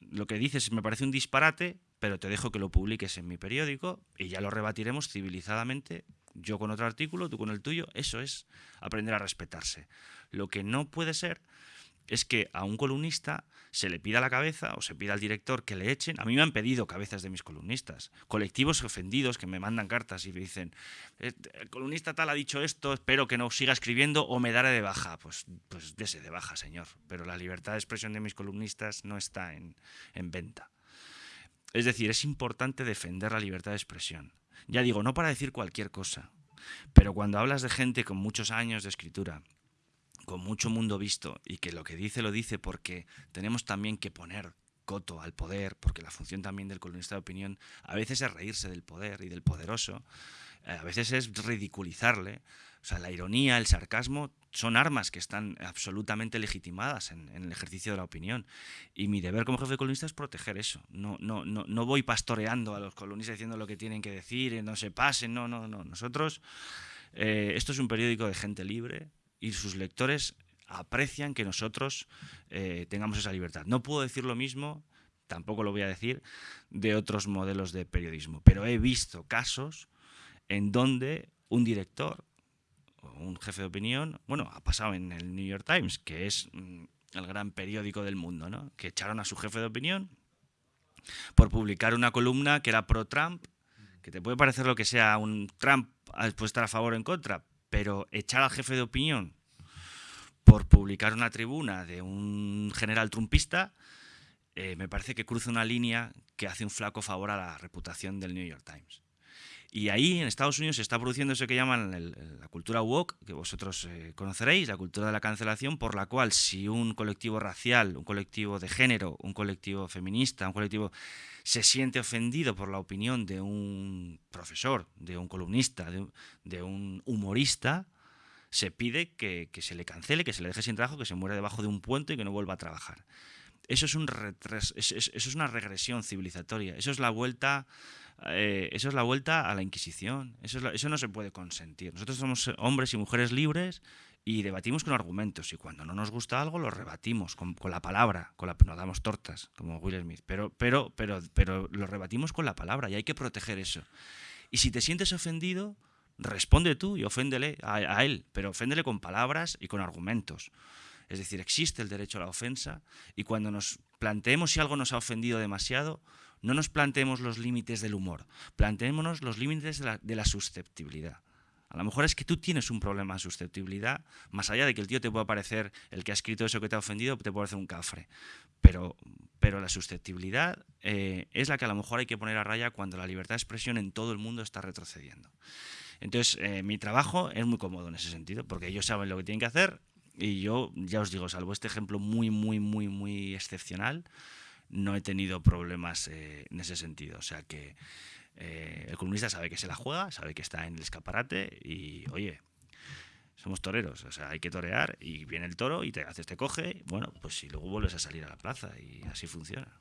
lo que dices me parece un disparate, pero te dejo que lo publiques en mi periódico y ya lo rebatiremos civilizadamente, yo con otro artículo, tú con el tuyo. Eso es aprender a respetarse. Lo que no puede ser es que a un columnista se le pida la cabeza o se pida al director que le echen. A mí me han pedido cabezas de mis columnistas. Colectivos ofendidos que me mandan cartas y me dicen, eh, el columnista tal ha dicho esto, espero que no siga escribiendo o me daré de baja. Pues, pues dese de baja, señor. Pero la libertad de expresión de mis columnistas no está en, en venta. Es decir, es importante defender la libertad de expresión. Ya digo, no para decir cualquier cosa, pero cuando hablas de gente con muchos años de escritura, con mucho mundo visto y que lo que dice lo dice porque tenemos también que poner coto al poder, porque la función también del columnista de opinión a veces es reírse del poder y del poderoso, eh, a veces es ridiculizarle. O sea, la ironía, el sarcasmo son armas que están absolutamente legitimadas en, el ejercicio de la opinión. Y mi deber como jefe de columnista es proteger eso. No, no, no, no voy pastoreando a los columnistas diciendo lo que tienen que decir, no se pasen, no, no, no. Nosotros, eh, esto es un periódico de gente libre, y sus lectores aprecian que nosotros eh, tengamos esa libertad. No puedo decir lo mismo, tampoco lo voy a decir, de otros modelos de periodismo, pero he visto casos en donde un director o un jefe de opinión, bueno, ha pasado en el New York Times, que es mm, el gran periódico del mundo, ¿no? que echaron a su jefe de opinión por publicar una columna que era pro-Trump, que te puede parecer lo que sea, un Trump puede estar a favor o en contra, pero echar al jefe de opinión por publicar una tribuna de un general trumpista, eh, me parece que cruza una línea que hace un flaco favor a la reputación del New York Times. Y ahí en Estados Unidos se está produciendo eso que llaman la cultura woke, que vosotros eh, conoceréis, la cultura de la cancelación, por la cual si un colectivo racial, un colectivo de género, un colectivo feminista, un colectivo se siente ofendido por la opinión de un profesor, de un columnista, de, un humorista, se pide que, se le cancele, que se le deje sin trabajo, que se muera debajo de un puente y que no vuelva a trabajar. Eso es, un eso es una regresión civilizatoria, eso es la vuelta eh, eso es la vuelta a la Inquisición. Eso, eso no se puede consentir. Nosotros somos hombres y mujeres libres y debatimos con argumentos. Y cuando no nos gusta algo, lo rebatimos con, la palabra. Con la, nos damos tortas, como Will Smith. Pero, pero, pero, pero lo rebatimos con la palabra y hay que proteger eso. Y si te sientes ofendido, responde tú y oféndele a él, pero oféndele con palabras y con argumentos. Es decir, existe el derecho a la ofensa y cuando nos planteemos si algo nos ha ofendido demasiado, no nos planteemos los límites del humor, planteémonos los límites de la, susceptibilidad. A lo mejor es que tú tienes un problema de susceptibilidad, más allá de que el tío te pueda parecer, el que ha escrito eso que te ha ofendido, te puede hacer un cafre. Pero, pero la susceptibilidad eh, es la que a lo mejor hay que poner a raya cuando la libertad de expresión en todo el mundo está retrocediendo. Entonces, eh, mi trabajo es muy cómodo en ese sentido, porque ellos saben lo que tienen que hacer y yo, ya os digo, salvo este ejemplo muy, muy, muy, muy excepcional, no he tenido problemas eh, en ese sentido. O sea que eh, el comunista sabe que se la juega, sabe que está en el escaparate y, oye, somos toreros, o sea, hay que torear y viene el toro y te haces, te coge, bueno, pues si luego vuelves a salir a la plaza y así funciona.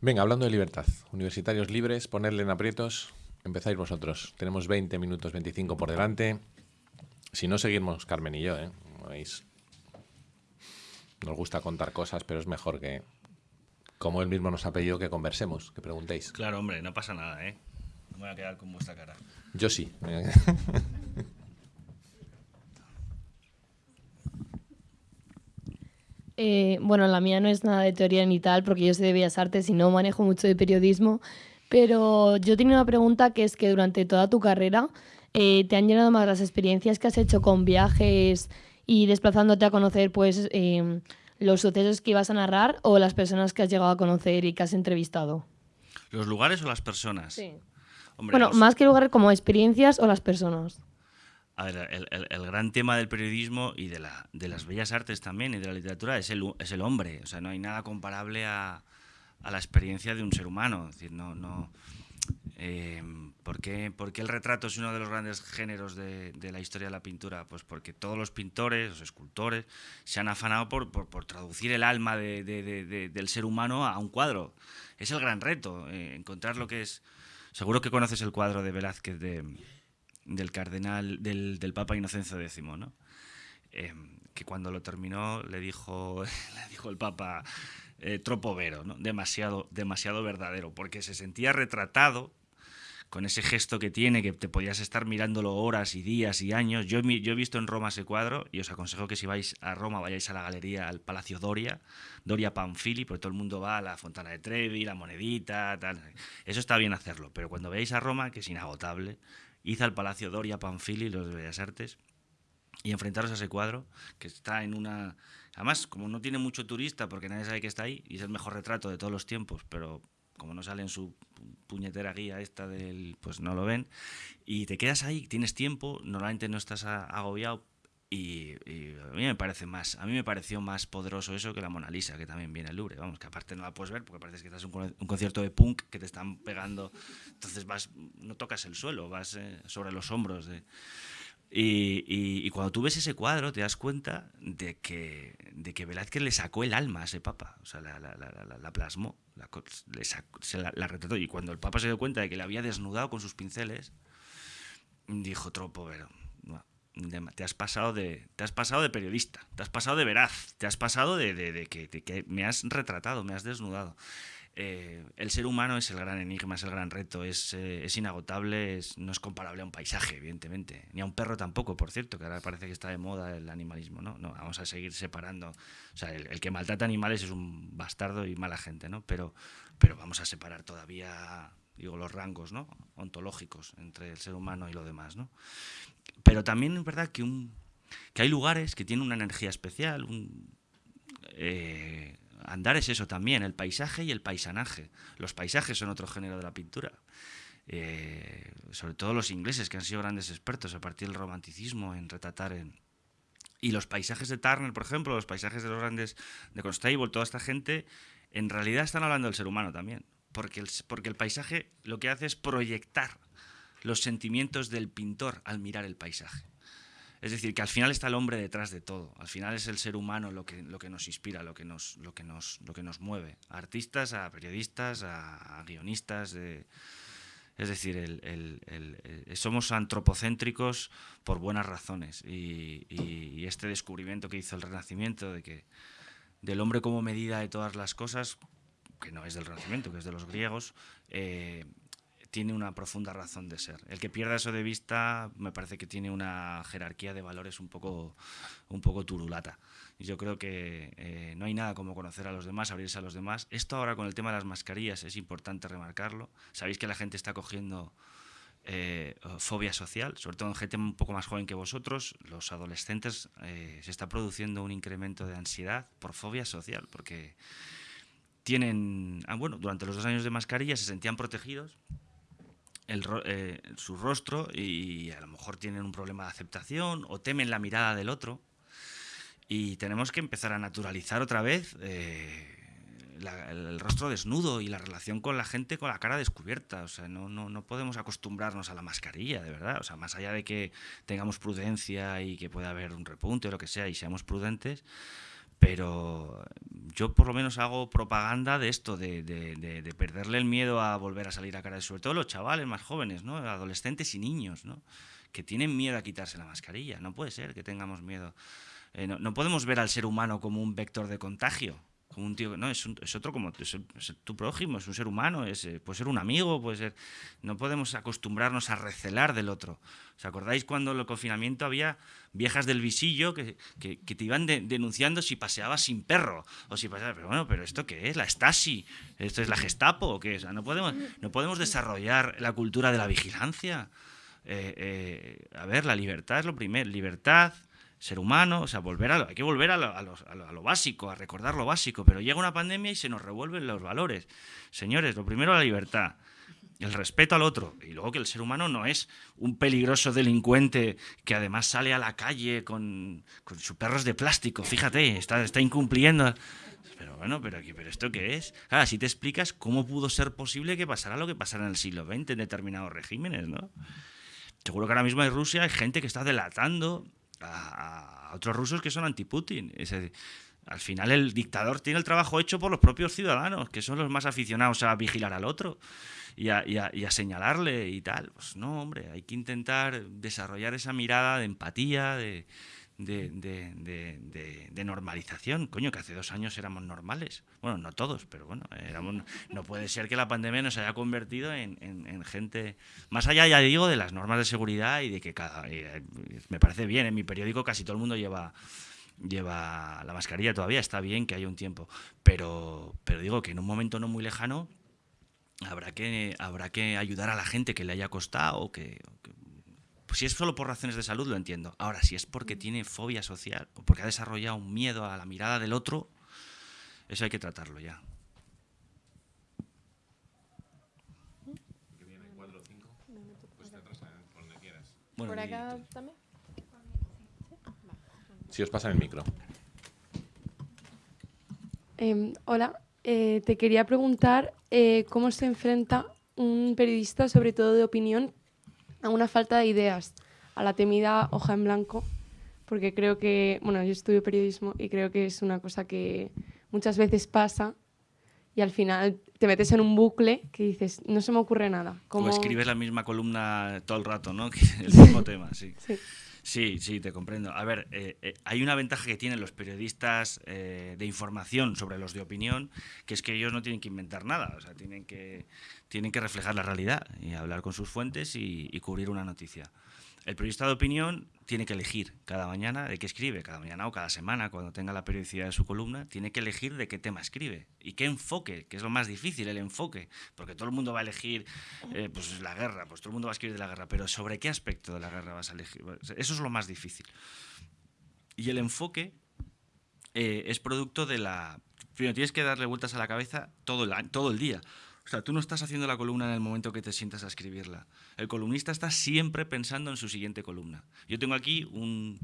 Venga, hablando de libertad, universitarios libres, ponerle en aprietos, empezáis vosotros. Tenemos 20 minutos, 25 por delante. Si no seguimos Carmen y yo, ¿eh? ¿Veis? Nos gusta contar cosas, pero es mejor que, como él mismo nos ha pedido, que conversemos, que preguntéis. Claro, hombre, no pasa nada, ¿eh? No me voy a quedar con vuestra cara. Yo sí. Eh, bueno, la mía no es nada de teoría ni tal, porque yo soy de Bellas Artes y no manejo mucho de periodismo, pero yo tengo una pregunta que es que durante toda tu carrera eh, te han llenado más las experiencias que has hecho con viajes y desplazándote a conocer pues em, los sucesos que ibas a narrar o las personas que has llegado a conocer y que has entrevistado. ¿Los lugares o las personas? Sí. bueno, más que lugares como experiencias o las personas. A ver, el, gran tema del periodismo y de, la, de las bellas artes también y de la literatura es el, es el hombre. O sea, no hay nada comparable a, a la experiencia de un ser humano. Es decir, no, no, eh, ¿por, qué, el retrato es uno de los grandes géneros de, la historia de la pintura? Pues porque todos los pintores, los escultores, se han afanado por, traducir el alma del ser humano a un cuadro. Es el gran reto, eh, encontrar lo que es... Seguro que conoces el cuadro de Velázquez del cardenal, del, Papa Inocencio X, ¿no? Eh, que cuando lo terminó le dijo, le dijo el Papa, eh, tropo vero, ¿no? demasiado, demasiado verdadero, porque se sentía retratado con ese gesto que tiene, que te podías estar mirándolo horas y días y años. Yo, yo he visto en Roma ese cuadro y os aconsejo que si vais a Roma vayáis a la galería, al Palacio Doria, Doria Panfili, porque todo el mundo va a la Fontana de Trevi, la monedita, tal. Eso está bien hacerlo, pero cuando veáis a Roma, que es inagotable, id al Palacio Doria Panfili, los de Bellas Artes, y enfrentaros a ese cuadro que está en una... Además, como no tiene mucho turista, porque nadie sabe que está ahí, y es el mejor retrato de todos los tiempos, pero como no sale en su puñetera guía esta del, pues no lo ven, y te quedas ahí, tienes tiempo, normalmente no estás agobiado, y, a mí me parece más, a mí me pareció más poderoso eso que la Mona Lisa, que también viene al Louvre, vamos, que aparte no la puedes ver porque parece que estás en un, concierto de punk que te están pegando, entonces vas, no tocas el suelo, vas eh, sobre los hombros de... Y, cuando tú ves ese cuadro te das cuenta de que, de que Velázquez le sacó el alma a ese papa, o sea, la, la, la, la plasmó, se la, retrató. Y cuando el papa se dio cuenta de que le había desnudado con sus pinceles, dijo, tropo, te has pasado de te has pasado de periodista, te has pasado de veraz, te has pasado de, de, que, me has retratado, me has desnudado. Eh, el ser humano es el gran enigma, es el gran reto, es, eh, inagotable, no es comparable a un paisaje, evidentemente, ni a un perro tampoco, por cierto, que ahora parece que está de moda el animalismo, ¿no? vamos a seguir separando. O sea, el, que maltrata animales es un bastardo y mala gente, ¿no? Pero, pero vamos a separar todavía, digo, los rangos, ¿no? Ontológicos entre el ser humano y lo demás, ¿no? Pero también es verdad que un que hay lugares que tienen una energía especial. Eh, andar es eso también, el paisaje y el paisanaje. Los paisajes son otro género de la pintura. Eh, sobre todo los ingleses, que han sido grandes expertos a partir del romanticismo en retratar en... Y los paisajes de Turner, por ejemplo, los paisajes de los grandes de Constable, toda esta gente, en realidad están hablando del ser humano también. Porque porque el paisaje lo que hace es proyectar los sentimientos del pintor al mirar el paisaje. Es decir, que al final está el hombre detrás de todo. Al final es el ser humano lo que, lo que nos inspira, lo que nos, lo que nos, lo que nos mueve. A artistas, a periodistas, a, guionistas. es decir, el, somos antropocéntricos por buenas razones. Y, este descubrimiento que hizo el Renacimiento de que del hombre como medida de todas las cosas, que no es del Renacimiento, que es de los griegos, eh, tiene una profunda razón de ser. El que pierda eso de vista me parece que tiene una jerarquía de valores un poco, un poco turulata. Y yo creo que eh, no hay nada como conocer a los demás, abrirse a los demás. Esto ahora con el tema de las mascarillas es importante remarcarlo. Sabéis que la gente está cogiendo eh, fobia social, sobre todo en gente un poco más joven que vosotros, los adolescentes, eh, se está produciendo un incremento de ansiedad por fobia social, porque tienen, ah, bueno, durante los dos años de mascarilla se sentían protegidos, eh, su rostro y a lo mejor tienen un problema de aceptación o temen la mirada del otro. Y tenemos que empezar a naturalizar otra vez eh, el, rostro desnudo y la relación con la gente con la cara descubierta. O sea, no, no, no podemos acostumbrarnos a la mascarilla, de verdad. O sea, más allá de que tengamos prudencia y que pueda haber un repunte o lo que sea y seamos prudentes, pero yo por lo menos hago propaganda de esto, de, perderle el miedo a volver a salir a cara, sobre todo los chavales más jóvenes, ¿no? adolescentes y niños, ¿no? que tienen miedo a quitarse la mascarilla. No puede ser que tengamos miedo. Eh, no, podemos ver al ser humano como un vector de contagio como un tío, no, es, es otro como tu prójimo, es un ser humano, es, eh, puede ser un amigo, puede ser... No podemos acostumbrarnos a recelar del otro. ¿Os acordáis cuando en el confinamiento había viejas del visillo que, que, te iban denunciando si paseabas sin perro? O si paseabas, pero bueno, pero ¿esto qué es? ¿La Stasi? ¿Esto es la Gestapo? ¿o qué es? no, podemos, no podemos desarrollar la cultura de la vigilancia. Eh, eh, a ver, la libertad es lo primero. Libertad, ser humano, o sea, volver a lo, hay que volver a lo, básico, a recordar lo básico, pero llega una pandemia y se nos revuelven los valores. Señores, lo primero la libertad, el respeto al otro, y luego que el ser humano no es un peligroso delincuente que además sale a la calle con, con sus perros de plástico, fíjate, está, incumpliendo. Pero bueno, pero, aquí, pero ¿esto qué es? Claro, si te explicas cómo pudo ser posible que pasara lo que pasara en el siglo XX en determinados regímenes, ¿no? Seguro que ahora mismo en Rusia hay gente que está delatando a, otros rusos que son anti-Putin. Al final el dictador tiene el trabajo hecho por los propios ciudadanos, que son los más aficionados a vigilar al otro y a, señalarle y tal. Pues no, hombre, hay que intentar desarrollar esa mirada de empatía, de, de, normalización. Coño, que hace dos años éramos normales. Bueno, no todos, pero bueno, no puede ser que la pandemia nos haya convertido en, gente, más allá, ya digo, de las normas de seguridad y de que cada... Eh, me parece bien, en mi periódico casi todo el mundo lleva lleva la mascarilla todavía, está bien que haya un tiempo, pero, pero digo que en un momento no muy lejano habrá que, habrá que ayudar a la gente que le haya costado, que, que pues si es solo por razones de salud, lo entiendo. Ahora, si es porque tiene fobia social o porque ha desarrollado un miedo a la mirada del otro, eso hay que tratarlo ya. ¿Por acá también? Si os pasa el micro. Em, hola, eh, te quería preguntar eh, cómo se enfrenta un periodista, sobre todo de opinión, a una falta de ideas, a la temida hoja en blanco, porque creo que, bueno, yo estudio periodismo y creo que es una cosa que muchas veces pasa y al final te metes en un bucle que dices, no se me ocurre nada. Como escribes la misma columna todo el rato, ¿no? el mismo tema, sí. sí. Sí, sí, te comprendo. A ver, eh, eh, hay una ventaja que tienen los periodistas eh, de información sobre los de opinión, que es que ellos no tienen que inventar nada, o sea, tienen que, tienen que reflejar la realidad y hablar con sus fuentes y cubrir una noticia. El periodista de opinión tiene que elegir cada mañana de qué escribe, cada mañana o cada semana, cuando tenga la periodicidad de su columna, tiene que elegir de qué tema escribe y qué enfoque, que es lo más difícil, el enfoque, porque todo el mundo va a elegir eh, pues la guerra, pues todo el mundo va a escribir de la guerra, pero ¿sobre qué aspecto de la guerra vas a elegir? Eso es lo más difícil. Y el enfoque eh, es producto de la... Primero, tienes que darle vueltas a la cabeza todo el, todo el día. O sea, tú no estás haciendo la columna en el momento que te sientas a escribirla. El columnista está siempre pensando en su siguiente columna. Yo tengo aquí un...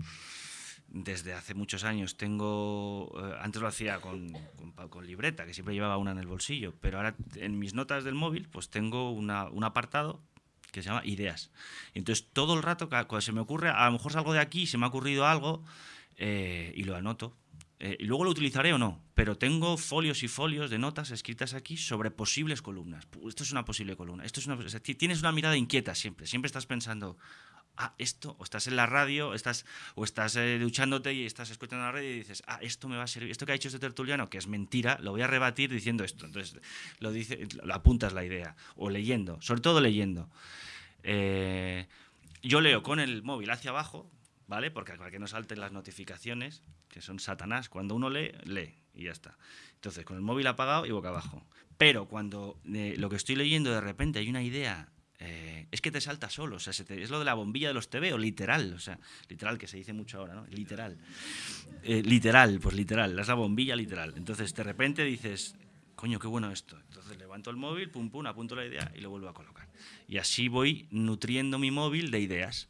Desde hace muchos años tengo... Eh, antes lo hacía con, con, libreta, que siempre llevaba una en el bolsillo, pero ahora en mis notas del móvil pues tengo un apartado que se llama ideas. entonces todo el rato, cuando se me ocurre, a lo mejor salgo de aquí, se me ha ocurrido algo eh, y lo anoto. Eh, y luego lo utilizaré o no, pero tengo folios y folios de notas escritas aquí sobre posibles columnas. Esto es una posible columna. Esto es una, tienes una mirada inquieta siempre. Siempre estás pensando, ah, esto, o estás en la radio, estás, o estás eh, duchándote y estás escuchando la radio y dices, ah, esto me va a servir, esto que ha dicho este tertuliano, que es mentira, lo voy a rebatir diciendo esto. Entonces, lo, dice, lo apuntas la idea, o leyendo, sobre todo leyendo. Eh, yo leo con el móvil hacia abajo, ¿vale? Porque para que no salten las notificaciones, que son satanás, cuando uno lee, lee y ya está. Entonces, con el móvil apagado y boca abajo. Pero cuando eh, lo que estoy leyendo de repente hay una idea, eh, es que te salta solo, o sea, es lo de la bombilla de los TV, literal, o sea, literal, que se dice mucho ahora, ¿no? Literal. literal, pues literal, es la bombilla literal. Entonces, de repente dices, coño, qué bueno esto. Entonces levanto el móvil, pum, pum, apunto la idea y lo vuelvo a colocar. Y así voy nutriendo mi móvil de ideas.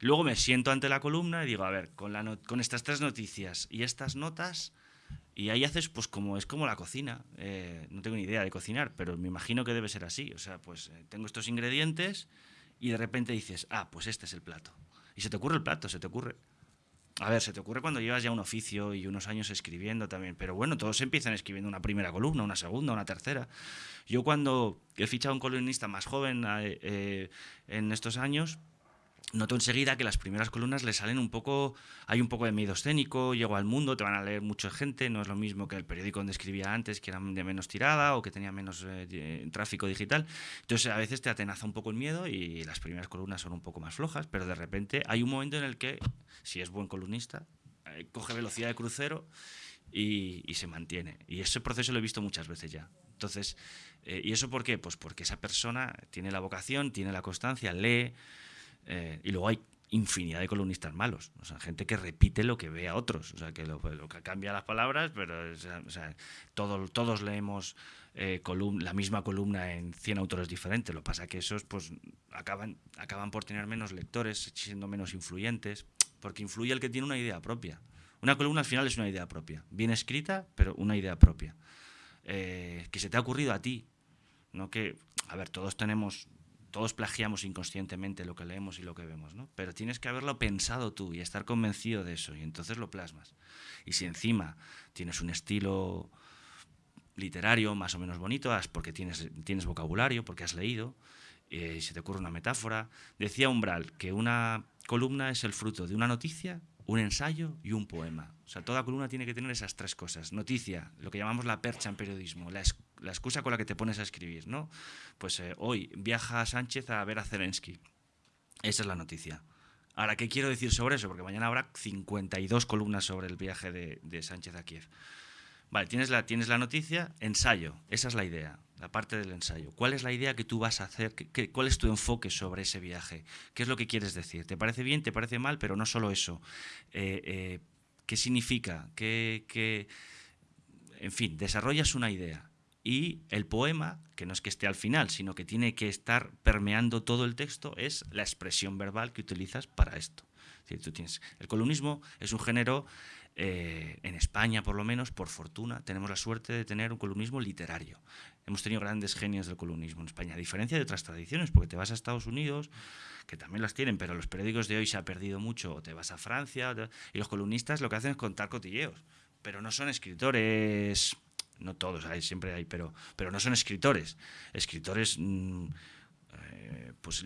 Luego me siento ante la columna y digo, a ver, con, estas tres noticias y estas notas, y ahí haces, pues como es como la cocina. Eh, no tengo ni idea de cocinar, pero me imagino que debe ser así. O sea, pues eh, tengo estos ingredientes y de repente dices, ah, pues este es el plato. Y se te ocurre el plato, se te ocurre. A ver, se te ocurre cuando llevas ya un oficio y unos años escribiendo también, pero bueno, todos empiezan escribiendo una primera columna, una segunda, una tercera. Yo cuando he fichado a un columnista más joven eh, en estos años, noto enseguida que las primeras columnas le salen un poco, hay un poco de miedo escénico, llego al mundo, te van a leer mucha gente, no es lo mismo que el periódico donde escribía antes, que era de menos tirada o que tenía menos eh, tráfico digital. Entonces a veces te atenaza un poco el miedo y las primeras columnas son un poco más flojas, pero de repente hay un momento en el que, si es buen columnista, eh, coge velocidad de crucero y, se mantiene. Y ese proceso lo he visto muchas veces ya. Entonces, eh, ¿y eso por qué? Pues porque esa persona tiene la vocación, tiene la constancia, lee, eh, y luego hay infinidad de columnistas malos, o sea, gente que repite lo que ve a otros, o sea, que lo, que cambia las palabras, pero o sea, todos leemos eh, la misma columna en 100 autores diferentes, lo que pasa que esos pues acaban, acaban por tener menos lectores, siendo menos influyentes, porque influye el que tiene una idea propia. Una columna al final es una idea propia, bien escrita, pero una idea propia. Eh, que se te ha ocurrido a ti, no que, a ver, todos tenemos todos plagiamos inconscientemente lo que leemos y lo que vemos, ¿no? Pero tienes que haberlo pensado tú y estar convencido de eso y entonces lo plasmas. Y si encima tienes un estilo literario más o menos bonito, porque tienes, tienes vocabulario, porque has leído, eh, y se te ocurre una metáfora. Decía Umbral que una columna es el fruto de una noticia, un ensayo y un poema. O sea, toda columna tiene que tener esas tres cosas. Noticia, lo que llamamos la percha en periodismo, la, excusa con la que te pones a escribir, ¿no? Pues eh, hoy viaja Sánchez a ver a Zelensky. Esa es la noticia. Ahora, ¿qué quiero decir sobre eso? Porque mañana habrá 52 columnas sobre el viaje de, de Sánchez a Kiev. Vale, tienes la, tienes la noticia, ensayo, esa es la idea, la parte del ensayo. ¿Cuál es la idea que tú vas a hacer? ¿Qué, cuál es tu enfoque sobre ese viaje? ¿Qué es lo que quieres decir? ¿Te parece bien? ¿Te parece mal? Pero no solo eso. Eh, eh, ¿Qué significa? ¿Qué, En fin, desarrollas una idea. Y el poema, que no es que esté al final, sino que tiene que estar permeando todo el texto, es la expresión verbal que utilizas para esto. tú tienes, el columnismo es un género eh, en España, por lo menos, por fortuna, tenemos la suerte de tener un columnismo literario. Hemos tenido grandes genios del columnismo en España, a diferencia de otras tradiciones, porque te vas a Estados Unidos, que también las tienen, pero los periódicos de hoy se ha perdido mucho, o te vas a Francia, y los columnistas lo que hacen es contar cotilleos, pero no son escritores, no todos, hay, siempre hay, pero, pero no son escritores. Escritores... Mm, eh, pues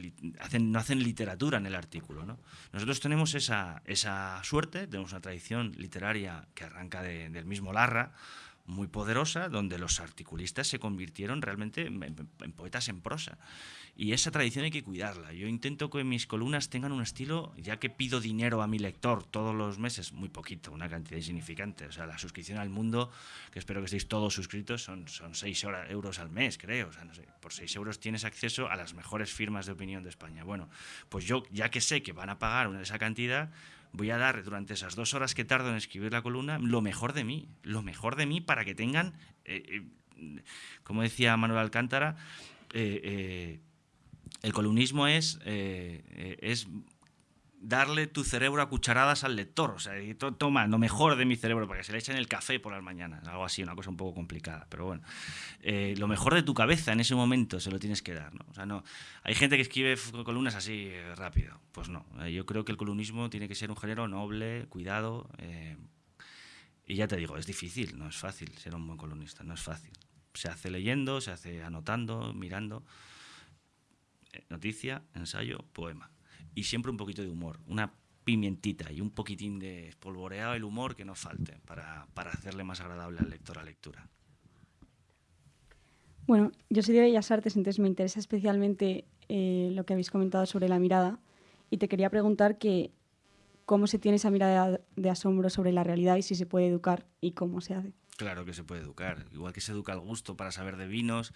no hacen literatura en el artículo. ¿no? Nosotros tenemos esa, esa, suerte, tenemos una tradición literaria que arranca del mismo Larra, muy poderosa, donde los articulistas se convirtieron realmente en poetas en prosa. Y esa tradición hay que cuidarla. Yo intento que mis columnas tengan un estilo, ya que pido dinero a mi lector todos los meses, muy poquito, una cantidad insignificante. O sea, la suscripción al mundo, que espero que estéis todos suscritos, son, son 6 euros al mes, creo. O sea, no sé, por 6 euros tienes acceso a las mejores firmas de opinión de España. Bueno, pues yo, ya que sé que van a pagar esa cantidad, voy a dar durante esas dos horas que tardo en escribir la columna lo mejor de mí, lo mejor de mí para que tengan, eh, eh, como decía Manuel Alcántara, eh, el columnismo es, es darle tu cerebro a cucharadas al lector. O sea, toma lo mejor de mi cerebro para que se le echen el café por las mañanas. Algo así, una cosa un poco complicada. Pero bueno, eh, lo mejor de tu cabeza en ese momento se lo tienes que dar. ¿no? O sea, no, hay gente que escribe columnas así eh, rápido. Pues no. Eh, yo creo que el columnismo tiene que ser un género noble, cuidado. y ya te digo, es difícil, no es fácil ser un buen columnista, no es fácil. Se hace leyendo, se hace anotando, mirando. Noticia, ensayo, poema y siempre un poquito de humor, una pimientita y un poquitín de espolvoreado el humor que nos falte para, para hacerle más agradable al lector la lectura. Bueno, yo soy de Bellas Artes, entonces me interesa especialmente eh, lo que habéis comentado sobre la mirada y te quería preguntar que cómo se tiene esa mirada de asombro sobre la realidad y si se puede educar y cómo se hace. Claro que se puede educar, igual que se educa el gusto para saber de vinos,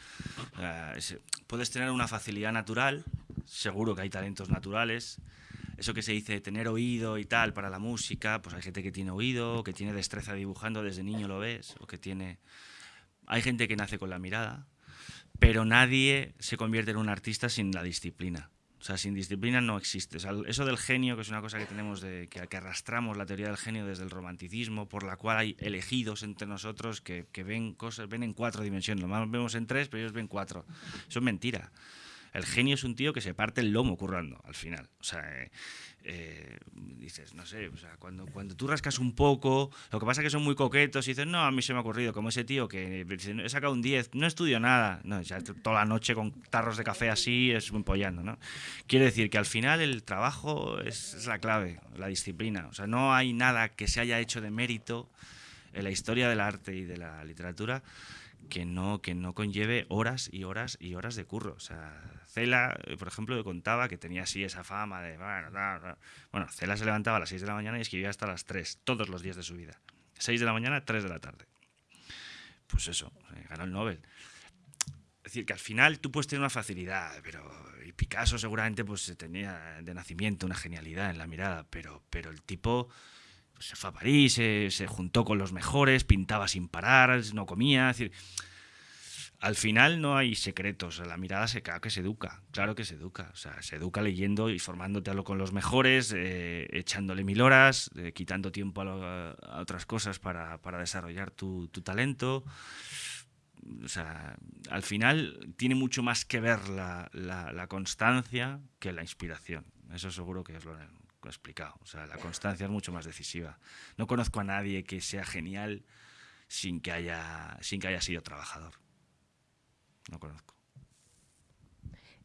puedes tener una facilidad natural, seguro que hay talentos naturales, eso que se dice tener oído y tal para la música, pues hay gente que tiene oído, que tiene destreza dibujando, desde niño lo ves, o que tiene... Hay gente que nace con la mirada, pero nadie se convierte en un artista sin la disciplina. O sea, sin disciplina no existe. eso del genio, que es una cosa que tenemos, de, que, que, arrastramos la teoría del genio desde el romanticismo, por la cual hay elegidos entre nosotros que, que ven cosas, ven en cuatro dimensiones. Lo más vemos en tres, pero ellos ven cuatro. Eso es mentira. El genio es un tío que se parte el lomo currando al final. O sea, eh, eh, dices, no sé, cuando, cuando tú rascas un poco, lo que pasa es que son muy coquetos y dices, no, a mí se me ha ocurrido, como ese tío que he sacado un 10, no estudio nada, no, ya toda la noche con tarros de café así, es un pollando, ¿no? Quiere decir que al final el trabajo es, es la clave, la disciplina. O sea, no hay nada que se haya hecho de mérito en la historia del arte y de la literatura que no, que no conlleve horas y horas y horas de curro. O sea, Cela, eh, por ejemplo, contaba que tenía así esa fama de... Bueno, Cela se levantaba a las 6 de la mañana y escribía hasta las 3, todos los días de su vida. 6 de la mañana, 3 de la tarde. Pues eso, eh, ganó el Nobel. Es decir, que al final tú puedes tener una facilidad, pero y Picasso seguramente pues tenía de nacimiento una genialidad en la mirada, pero, pero el tipo se fue a París, se, juntó con los mejores, pintaba sin parar, no comía. Es decir, al final no hay secretos, la mirada se claro que se educa, claro que se educa, o sea, se educa leyendo y formándote con los mejores, eh, echándole mil horas, eh, quitando tiempo a, otras cosas para, desarrollar tu, talento. O sea, al final tiene mucho más que ver la, la constancia que la inspiración. Eso seguro que es lo, explicado. O sea, la constancia es mucho más decisiva. No conozco a nadie que sea genial sin que haya, sin que haya sido trabajador. No conozco.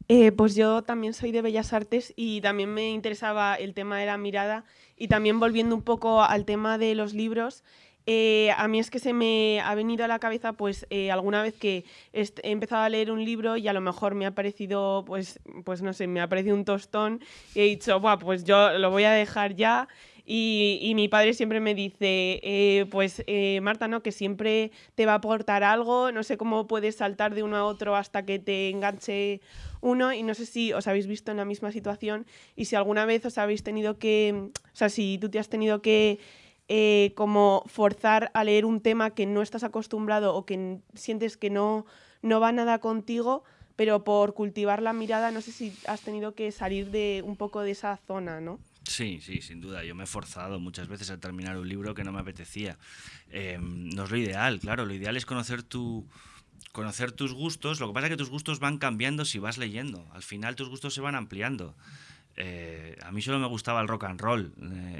Eh, pues yo también soy de Bellas Artes y también me interesaba el tema de la mirada y también volviendo un poco al tema de los libros, eh, a mí es que se me ha venido a la cabeza, pues, eh, alguna vez que he empezado a leer un libro y a lo mejor me ha parecido, pues, pues no sé, me ha parecido un tostón y he dicho, Buah, pues yo lo voy a dejar ya. Y, mi padre siempre me dice, eh, pues Marta, ¿no? Que siempre te va a aportar algo, no sé cómo puedes saltar de uno a otro hasta que te enganche uno y no sé si os habéis visto en la misma situación y si alguna vez os habéis tenido que, o sea, si tú te has tenido que eh, como forzar a leer un tema que no estás acostumbrado o que sientes que no, no va nada contigo, pero por cultivar la mirada, no sé si has tenido que salir de un poco de esa zona, ¿no? Sí, sí, sin duda. Yo me he forzado muchas veces a terminar un libro que no me apetecía. Em, no es lo ideal, claro. Lo ideal es conocer tu, conocer tus gustos. Lo que pasa es que tus gustos van cambiando si vas leyendo. Al final tus gustos se van ampliando. Eh, a mí solo me gustaba el rock and roll. Eh,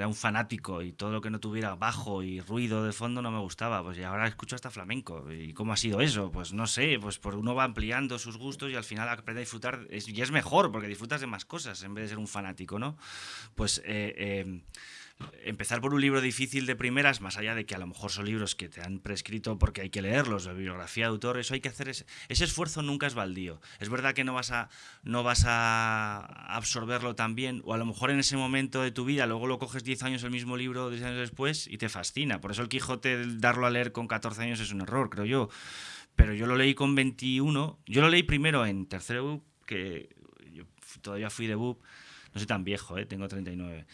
era un fanático y todo lo que no tuviera bajo y ruido de fondo no me gustaba. Pues y ahora escucho hasta flamenco. ¿Y cómo ha sido eso? Pues no sé, pues por uno va ampliando sus gustos y al final aprende a disfrutar. y es mejor porque disfrutas de más cosas en vez de ser un fanático, ¿no? Pues empezar por un libro difícil de primeras, más allá de que a lo mejor son libros que te han prescrito porque hay que leerlos, de bibliografía de autor, eso hay que hacer, ese, ese esfuerzo nunca es baldío. Es verdad que no vas, a, no vas a absorberlo tan bien, o a lo mejor en ese momento de tu vida, luego lo coges 10 años el mismo libro, 10 años después, y te fascina. Por eso el Quijote, darlo a leer con 14 años es un error, creo yo. Pero yo lo leí con 21, yo lo leí primero en tercero que yo todavía fui de BUP, No soy tan viejo, ¿eh? tengo 39.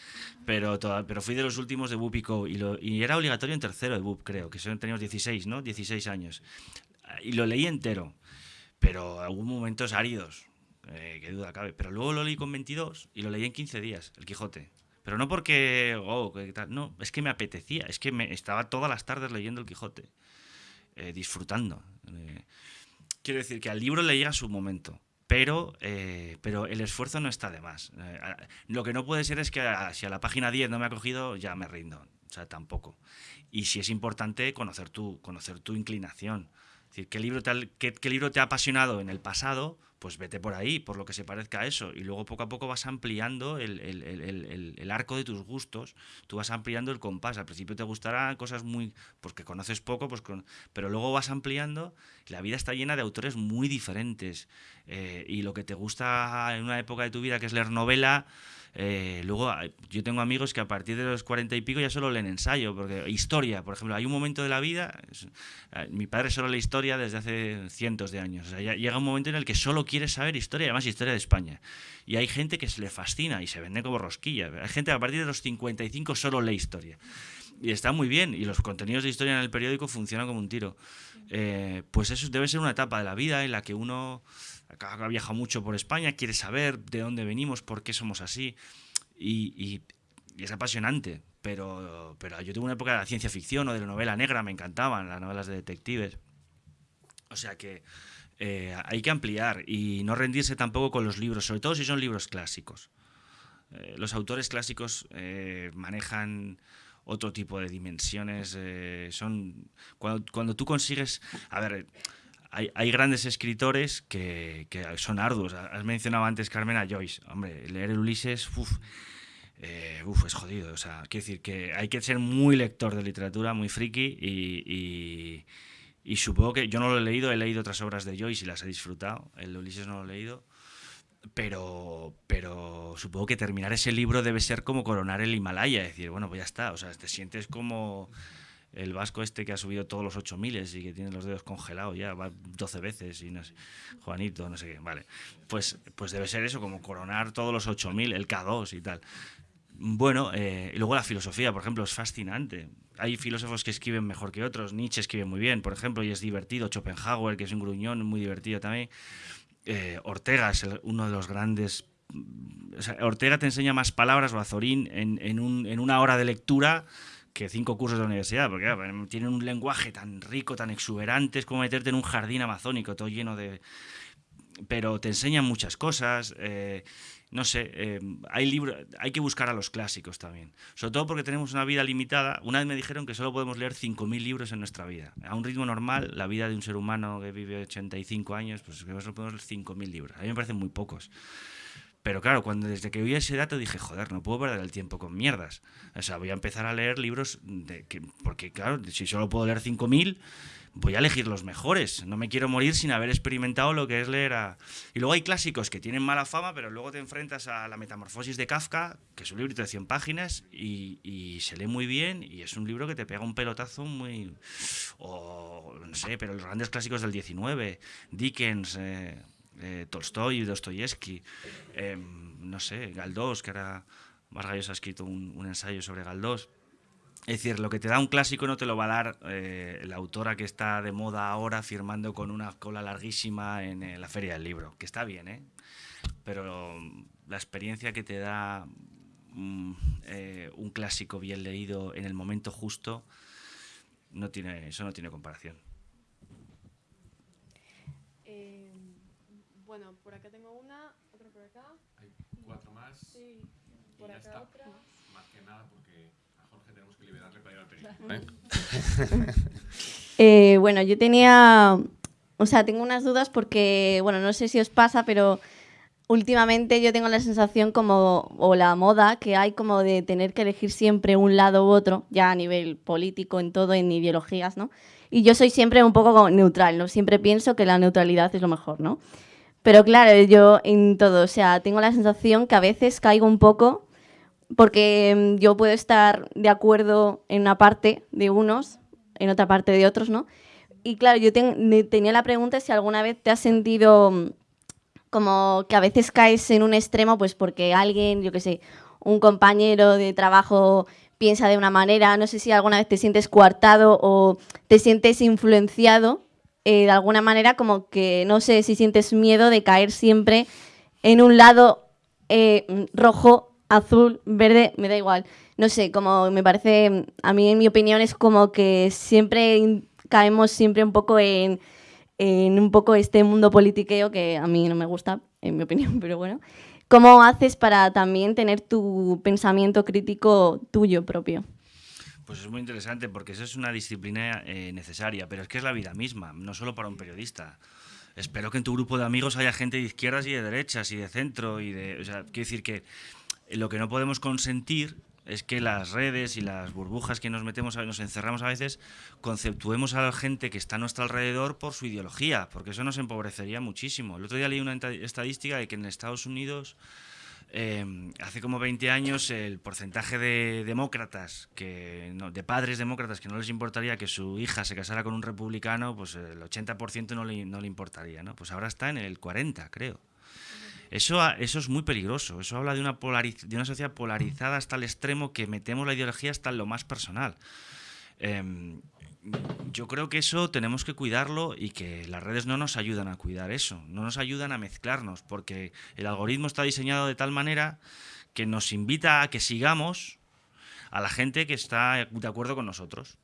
Pero, pero fui de los últimos de BUP y Co. Y, era obligatorio en tercero de creo, que son, teníamos 16, ¿no? 16 años. Y lo leí entero, pero hubo momentos áridos, eh, qué duda cabe. Pero luego lo leí con 22 y lo leí en 15 días, El Quijote. Pero no porque, oh, no, es que me apetecía, es que me estaba todas las tardes leyendo El Quijote, eh, disfrutando. Eh, quiero decir que al libro le llega su momento, pero, eh, pero el esfuerzo no está de más. lo que no puede ser es que si a la página 10 no me ha cogido, ya me rindo. O sea, tampoco. Y si es importante conocer tu, conocer tu inclinación. Decir, ¿qué libro, te qué libro te ha apasionado en el pasado? pues vete por ahí, por lo que se parezca a eso. Y luego poco a poco vas ampliando el, arco de tus gustos, tú vas ampliando el compás. Al principio te gustarán cosas muy, porque conoces poco, pues con, pero luego vas ampliando. la vida está llena de autores muy diferentes. Eh, y lo que te gusta en una época de tu vida, que es leer novela, eh, luego yo tengo amigos que a partir de los cuarenta y pico ya solo leen ensayo, porque historia, por ejemplo, hay un momento de la vida, eh, mi padre solo lee historia desde hace cientos de años, llega un momento en el que solo quiere saber historia, además historia de España. Y hay gente que se le fascina y se vende como rosquilla. Hay gente que a partir de los 55 solo lee historia. Y está muy bien, y los contenidos de historia en el periódico funcionan como un tiro. Eh, pues eso debe ser una etapa de la vida en la que uno ha viajado mucho por España, quiere saber de dónde venimos, por qué somos así. Y, es apasionante. Pero, pero yo tuve una época de la ciencia ficción o de la novela negra, me encantaban las novelas de detectives. O sea que eh, hay que ampliar y no rendirse tampoco con los libros, sobre todo si son libros clásicos. Eh, los autores clásicos eh, manejan otro tipo de dimensiones. son cuando, cuando, tú consigues, a ver, hay, grandes escritores que, son arduos. Has mencionado antes, Carmen, a Joyce. Hombre, leer el Ulises, uff, eh, es jodido. O sea, quiero decir que hay que ser muy lector de literatura, muy friki y, y, supongo que yo no lo he leído, he leído otras obras de Joyce y las he disfrutado. El Ulises no lo he leído. Pero, pero supongo que terminar ese libro debe ser como coronar el Himalaya, es decir, bueno, pues ya está, o sea, te sientes como el vasco este que ha subido todos los 8000 y que tiene los dedos congelados ya, va 12 veces y no sé, Juanito, no sé qué, vale. Pues, pues debe ser eso, como coronar todos los 8000, el K2 y tal. Bueno, eh, y luego la filosofía, por ejemplo, es fascinante. Hay filósofos que escriben mejor que otros. Nietzsche escribe muy bien, por ejemplo, y es divertido. Schopenhauer, que es un gruñón, muy divertido también. Eh, Ortega es uno de los grandes. Ortega te enseña más palabras, o Azorín, en, en, un, en una hora de lectura que cinco cursos de la universidad, porque tienen un lenguaje tan rico, tan exuberante, es como meterte en un jardín amazónico, todo lleno de... Pero te enseñan muchas cosas, eh, no sé, eh, hay, libros, hay que buscar a los clásicos también, sobre todo porque tenemos una vida limitada. Una vez me dijeron que solo podemos leer 5.000 libros en nuestra vida. A un ritmo normal, la vida de un ser humano que vive 85 años, pues solo podemos leer 5.000 libros. A mí me parecen muy pocos. Pero claro, cuando desde que oí ese dato dije, joder, no puedo perder el tiempo con mierdas. O sea, voy a empezar a leer libros de que, porque claro, si solo puedo leer 5000, voy a elegir los mejores. No me quiero morir sin haber experimentado lo que es leer a... Y luego hay clásicos que tienen mala fama, pero luego te enfrentas a La Metamorfosis de Kafka, que es un libro de 100 páginas y, y se lee muy bien y es un libro que te pega un pelotazo muy... O no sé, pero los grandes clásicos del 19, Dickens... Eh, eh, Tolstoy, Dostoyevsky, em, no sé, Galdós, que ahora Vargas ha escrito un, ensayo sobre Galdós. Es decir, lo que te da un clásico no te lo va a dar eh, la autora que está de moda ahora firmando con una cola larguísima en, la feria del libro, que está bien, ¿eh? Pero la experiencia que te da mm, eh, un clásico bien leído en el momento justo, eso no tiene comparación. Bueno, por acá tengo una, otra por acá. Hay cuatro más. Sí, por acá está. otra. Más que nada porque a Jorge tenemos que liberarle para ir al periódico. ¿eh? eh, bueno, yo tenía, o sea, tengo unas dudas porque, bueno, no sé si os pasa, pero últimamente yo tengo la sensación como, o la moda que hay como de tener que elegir siempre un lado u otro, ya a nivel político, en todo, en ideologías, ¿no? Y yo soy siempre un poco neutral, ¿no? Siempre pienso que la neutralidad es lo mejor, ¿no? Pero claro, yo en todo, o sea, tengo la sensación que a veces caigo un poco porque mm, yo puedo estar de acuerdo en una parte de unos, en otra parte de otros, ¿no? Y claro, yo tenía la pregunta si alguna vez te has sentido mm, como que a veces caes en un extremo, pues porque alguien, yo qué sé, un compañero de trabajo piensa de una manera, no sé si alguna vez te sientes coartado o te sientes influenciado eh, de alguna manera, como que no sé si sientes miedo de caer siempre en un lado eh, rojo, azul, verde, me da igual. No sé, como me parece, a mí en mi opinión es como que siempre caemos siempre un poco en, en un poco este mundo politiqueo que a mí no me gusta, en mi opinión, pero bueno. ¿Cómo haces para también tener tu pensamiento crítico tuyo propio? Pues es muy interesante porque eso es una disciplina eh, necesaria, pero es que es la vida misma, no solo para un periodista. Espero que en tu grupo de amigos haya gente de izquierdas y de derechas y de centro y de, o sea, quiero decir que lo que no podemos consentir es que las redes y las burbujas que nos metemos, nos encerramos a veces, conceptuemos a la gente que está a nuestro alrededor por su ideología, porque eso nos empobrecería muchísimo. El otro día leí una estadística de que en Estados Unidos, em, hace como 20 años, el porcentaje de demócratas, que, de padres demócratas que no les importaría que su hija se casara con un republicano, pues el 80% no le, no le importaría, ¿no? Pues ahora está en el 40, creo. Eso, eso es muy peligroso. Eso habla de una, de una sociedad polarizada hasta el extremo que metemos la ideología hasta lo más personal. Em, yo creo que eso tenemos que cuidarlo y que las redes no nos ayudan a cuidar eso, no nos ayudan a mezclarnos, porque el algoritmo está diseñado de tal manera que nos invita a que sigamos a la gente que está de acuerdo con nosotros.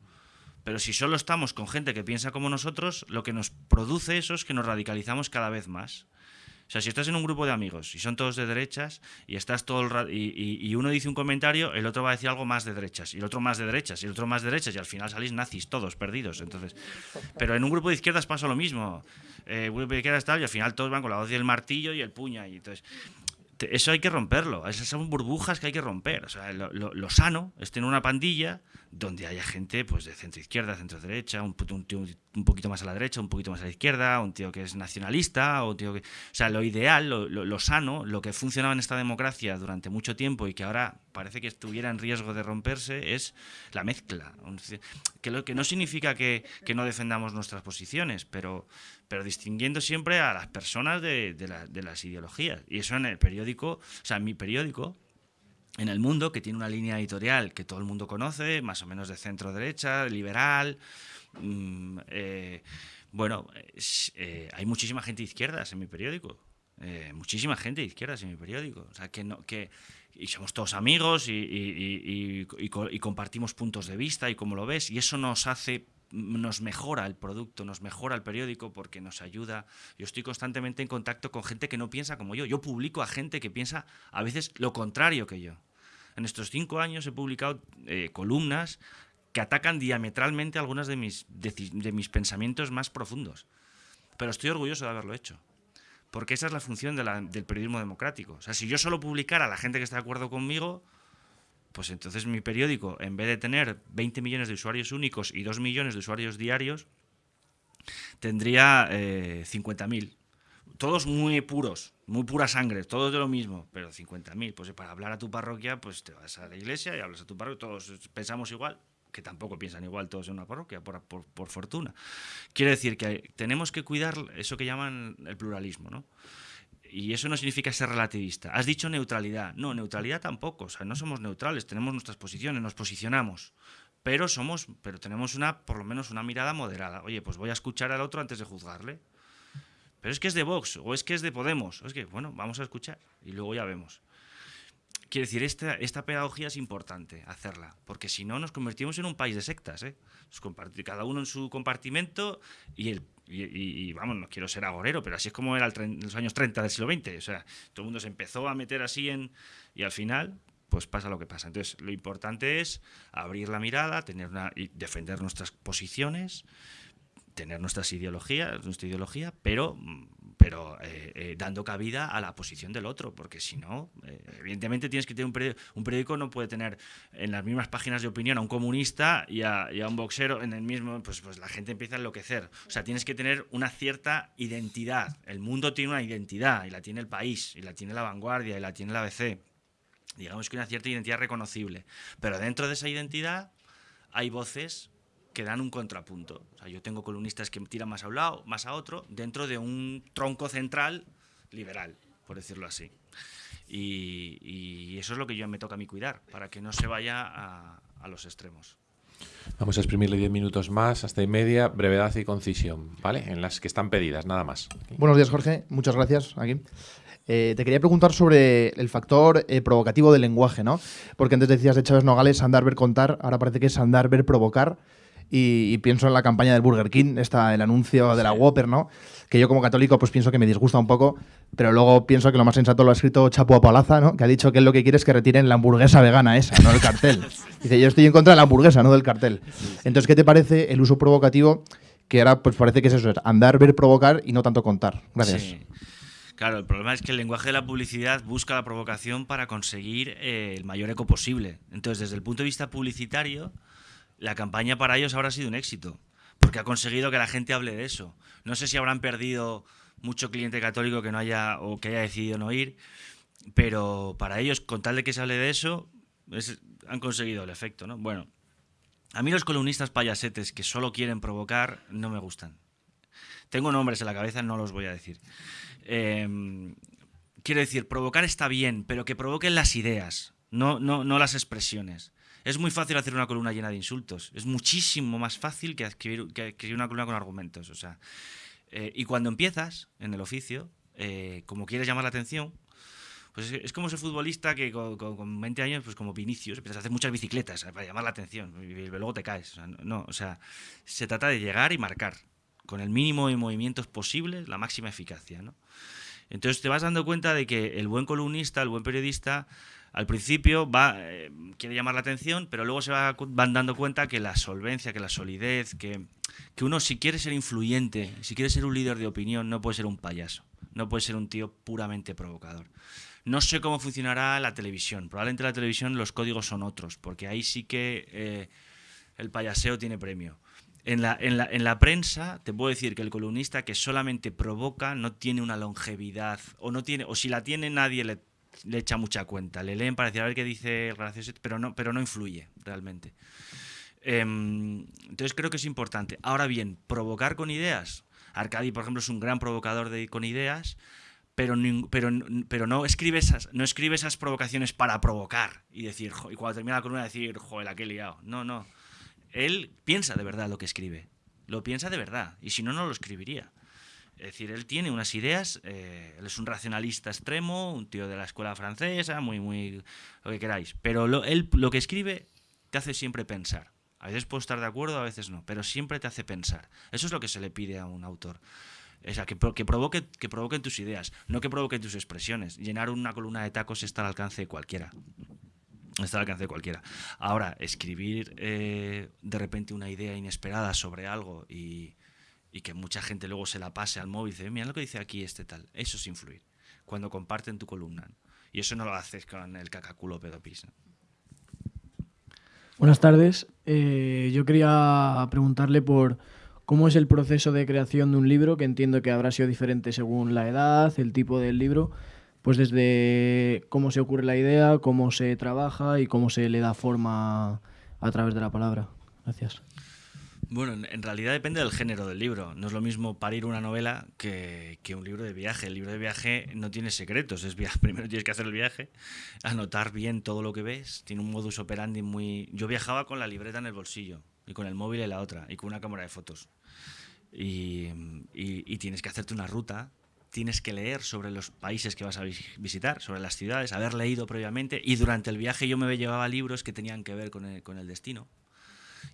Pero si solo estamos con gente que piensa como nosotros, lo que nos produce eso es que nos radicalizamos cada vez más. Sea, si estás en un grupo de amigos y son todos de derechas y estás todo el y, y, uno dice un comentario, el otro va a decir algo más de derechas y el otro más de derechas y el otro más de derechas y al final salís nazis todos perdidos. Entonces, pero en un grupo de izquierdas pasa lo mismo. Eh, grupo de izquierdas tal y al final todos van con la voz y el martillo y el puña y entonces eso hay que romperlo. Esas son burbujas que hay que romper. O sea, lo, lo, sano es tener una pandilla donde haya gente pues, de centro izquierda, centro derecha, un, un, un, poquito más a la derecha, un poquito más a la izquierda, un tío que es nacionalista, o tío que. O sea, lo ideal, lo, lo, sano, lo que funcionaba en esta democracia durante mucho tiempo y que ahora parece que estuviera en riesgo de romperse es la mezcla. Que, lo, que no significa que, que no defendamos nuestras posiciones, pero, pero distinguiendo siempre a las personas de, las ideologías. Y eso en el periódico, o sea, en mi periódico, en el mundo, que tiene una línea editorial que todo el mundo conoce, más o menos de centro derecha, liberal. Mm, eh, bueno, eh, hay muchísima gente de izquierdas en mi periódico. Eh, muchísima gente de izquierdas en mi periódico. O sea, que, no, que y somos todos amigos y, y, compartimos puntos de vista y cómo lo ves. Y eso nos hace nos mejora el producto, nos mejora el periódico porque nos ayuda. Yo estoy constantemente en contacto con gente que no piensa como yo. Yo publico a gente que piensa a veces lo contrario que yo. En estos cinco años he publicado eh, columnas que atacan diametralmente algunos de mis, de, mis pensamientos más profundos. Pero estoy orgulloso de haberlo hecho. Porque esa es la función del periodismo democrático. O sea, si yo solo publicara a la gente que está de acuerdo conmigo, pues entonces mi periódico, en vez de tener 20 millones de usuarios únicos y 2 millones de usuarios diarios, tendría eh, 50.000. Todos muy puros, muy pura sangre, todos de lo mismo, pero 50.000. Pues para hablar a tu parroquia, pues te vas a la iglesia y hablas a tu parroquia, todos pensamos igual, que tampoco piensan igual todos en una parroquia, por, fortuna. Quiere decir que tenemos que cuidar eso que llaman el pluralismo, ¿no? Y eso no significa ser relativista. Has dicho neutralidad. No, neutralidad tampoco. O sea, no somos neutrales, tenemos nuestras posiciones, nos posicionamos. Pero somos, pero tenemos una, por lo menos una mirada moderada. Oye, pues voy a escuchar al otro antes de juzgarle. Pero es que es de Vox, o es que es de Podemos. O es que, bueno, vamos a escuchar y luego ya vemos. Quiero decir, esta, esta pedagogía es importante hacerla, porque si no nos convertimos en un país de sectas. ¿eh? Cada uno en su compartimento y el y, vamos, no quiero ser agorero, pero así es como era en los años 30 del siglo XX. O sea, todo el mundo se empezó a meter así en. Y al final, pues pasa lo que pasa. Entonces, lo importante es abrir la mirada, tener una, y defender nuestras posiciones, tener nuestras ideologías, nuestra ideología, pero pero eh, eh, dando cabida a la posición del otro, porque si no, eh, evidentemente tienes que tener un periódico, un periódico no puede tener en las mismas páginas de opinión a un comunista y a, un boxero en el mismo, pues, pues la gente empieza a enloquecer. O sea, tienes que tener una cierta identidad. El mundo tiene una identidad y la tiene el país, y la tiene la vanguardia, y la tiene la ABC. Digamos que una cierta identidad reconocible. Pero dentro de esa identidad hay voces que dan un contrapunto. O sea, yo tengo columnistas que tiran más a un lado, más a otro, dentro de un tronco central liberal, por decirlo así. Y, eso es lo que yo me toca a mí cuidar, para que no se vaya a, a los extremos. Vamos a exprimirle 10 minutos más, hasta y media, brevedad y concisión, ¿vale? En las que están pedidas, nada más. Buenos días, Jorge. Muchas gracias. Aquí. Eh, te quería preguntar sobre el factor eh, provocativo del lenguaje, ¿no? Porque antes decías de Chávez Nogales andar, ver, contar, ahora parece que es andar, ver, provocar. Y, pienso en la campaña del Burger King, está el anuncio de la Whopper, ¿no? Que yo como católico pues pienso que me disgusta un poco, pero luego pienso que lo más sensato lo ha escrito Chapo Apalaza, ¿no? Que ha dicho que él lo que quiere es que retiren la hamburguesa vegana esa, no el cartel. Dice, yo estoy en contra de la hamburguesa, no del cartel. Entonces, ¿qué te parece el uso provocativo? Que ahora pues parece que es eso, es andar, ver, provocar y no tanto contar. Gracias. Claro, el problema es que el lenguaje de la publicidad busca la provocación para conseguir eh, el mayor eco posible. Entonces, desde el punto de vista publicitario, la campaña para ellos habrá sido un éxito, porque ha conseguido que la gente hable de eso. No sé si habrán perdido mucho cliente católico que no haya o que haya decidido no ir, pero para ellos, con tal de que se hable de eso, han conseguido el efecto, ¿no? Bueno, a mí los columnistas payasetes que solo quieren provocar no me gustan. Tengo nombres en la cabeza, no los voy a decir. Em, quiero decir, provocar está bien, pero que provoquen las ideas, no, no, no las expresiones. Es muy fácil hacer una columna llena de insultos. Es muchísimo más fácil que escribir, una columna con argumentos. O sea, eh, y cuando empiezas en el oficio, eh, como quieres llamar la atención, pues es, como ese futbolista que con, 20 años, pues como Vinicius, empiezas a hacer muchas bicicletas para llamar la atención y, luego te caes. no, o sea, se trata de llegar y marcar con el mínimo de movimientos posibles, la máxima eficacia. Entonces te vas dando cuenta de que el buen columnista, el buen periodista, al principio va, eh, quiere llamar la atención, pero luego se va, van dando cuenta que la solvencia, que la solidez, que, que uno si quiere ser influyente, si quiere ser un líder de opinión, no puede ser un payaso, no puede ser un tío puramente provocador. No sé cómo funcionará la televisión. Probablemente la televisión los códigos son otros, porque ahí sí que eh, el payaseo tiene premio. En la, en, la, en la, prensa te puedo decir que el columnista que solamente provoca no tiene una longevidad o no tiene o si la tiene nadie le, le echa mucha cuenta. Le leen para decir a ver qué dice el gracioso, pero no, pero no influye realmente. Em, entonces creo que es importante. Ahora bien, provocar con ideas. Arcadi, por ejemplo, es un gran provocador de, con ideas, pero, pero, pero no, escribe esas, no escribe esas provocaciones para provocar y decir, y cuando termina la columna decir, joder, la que he liado. No, no él piensa de verdad lo que escribe. Lo piensa de verdad. Y si no, no lo escribiría. Es decir, él tiene unas ideas, eh, él es un racionalista extremo, un tío de la escuela francesa, muy, muy, lo que queráis. Pero él lo que escribe te hace siempre pensar. A veces puedo estar de acuerdo, a veces no, pero siempre te hace pensar. Eso es lo que se le pide a un autor. O sea, que, que, provoque, que provoquen tus ideas, no que provoquen tus expresiones. Llenar una columna de tacos está al alcance de cualquiera. Está al alcance de cualquiera. Ahora, escribir eh, de repente una idea inesperada sobre algo y, que mucha gente luego se la pase al móvil y dice, mira lo que dice aquí este tal. Eso es influir. Cuando comparten tu columna. Y eso no lo haces con el cacaculo pedopis. Buenas tardes. Eh, yo quería preguntarle por cómo es el proceso de creación de un libro, que entiendo que habrá sido diferente según la edad, el tipo del libro pues desde cómo se ocurre la idea, cómo se trabaja y cómo se le da forma a través de la palabra. Gracias. Bueno, en realidad depende del género del libro. No es lo mismo parir una novela que, un libro de viaje. El libro de viaje no tiene secretos. Es Primero tienes que hacer el viaje, anotar bien todo lo que ves. Tiene un modus operandi muy... Yo viajaba con la libreta en el bolsillo y con el móvil en la otra y con una cámara de fotos. y, y tienes que hacerte una ruta tienes que leer sobre los países que vas a visitar, sobre las ciudades, haber leído previamente y durante el viaje yo me llevaba libros que tenían que ver con el, destino.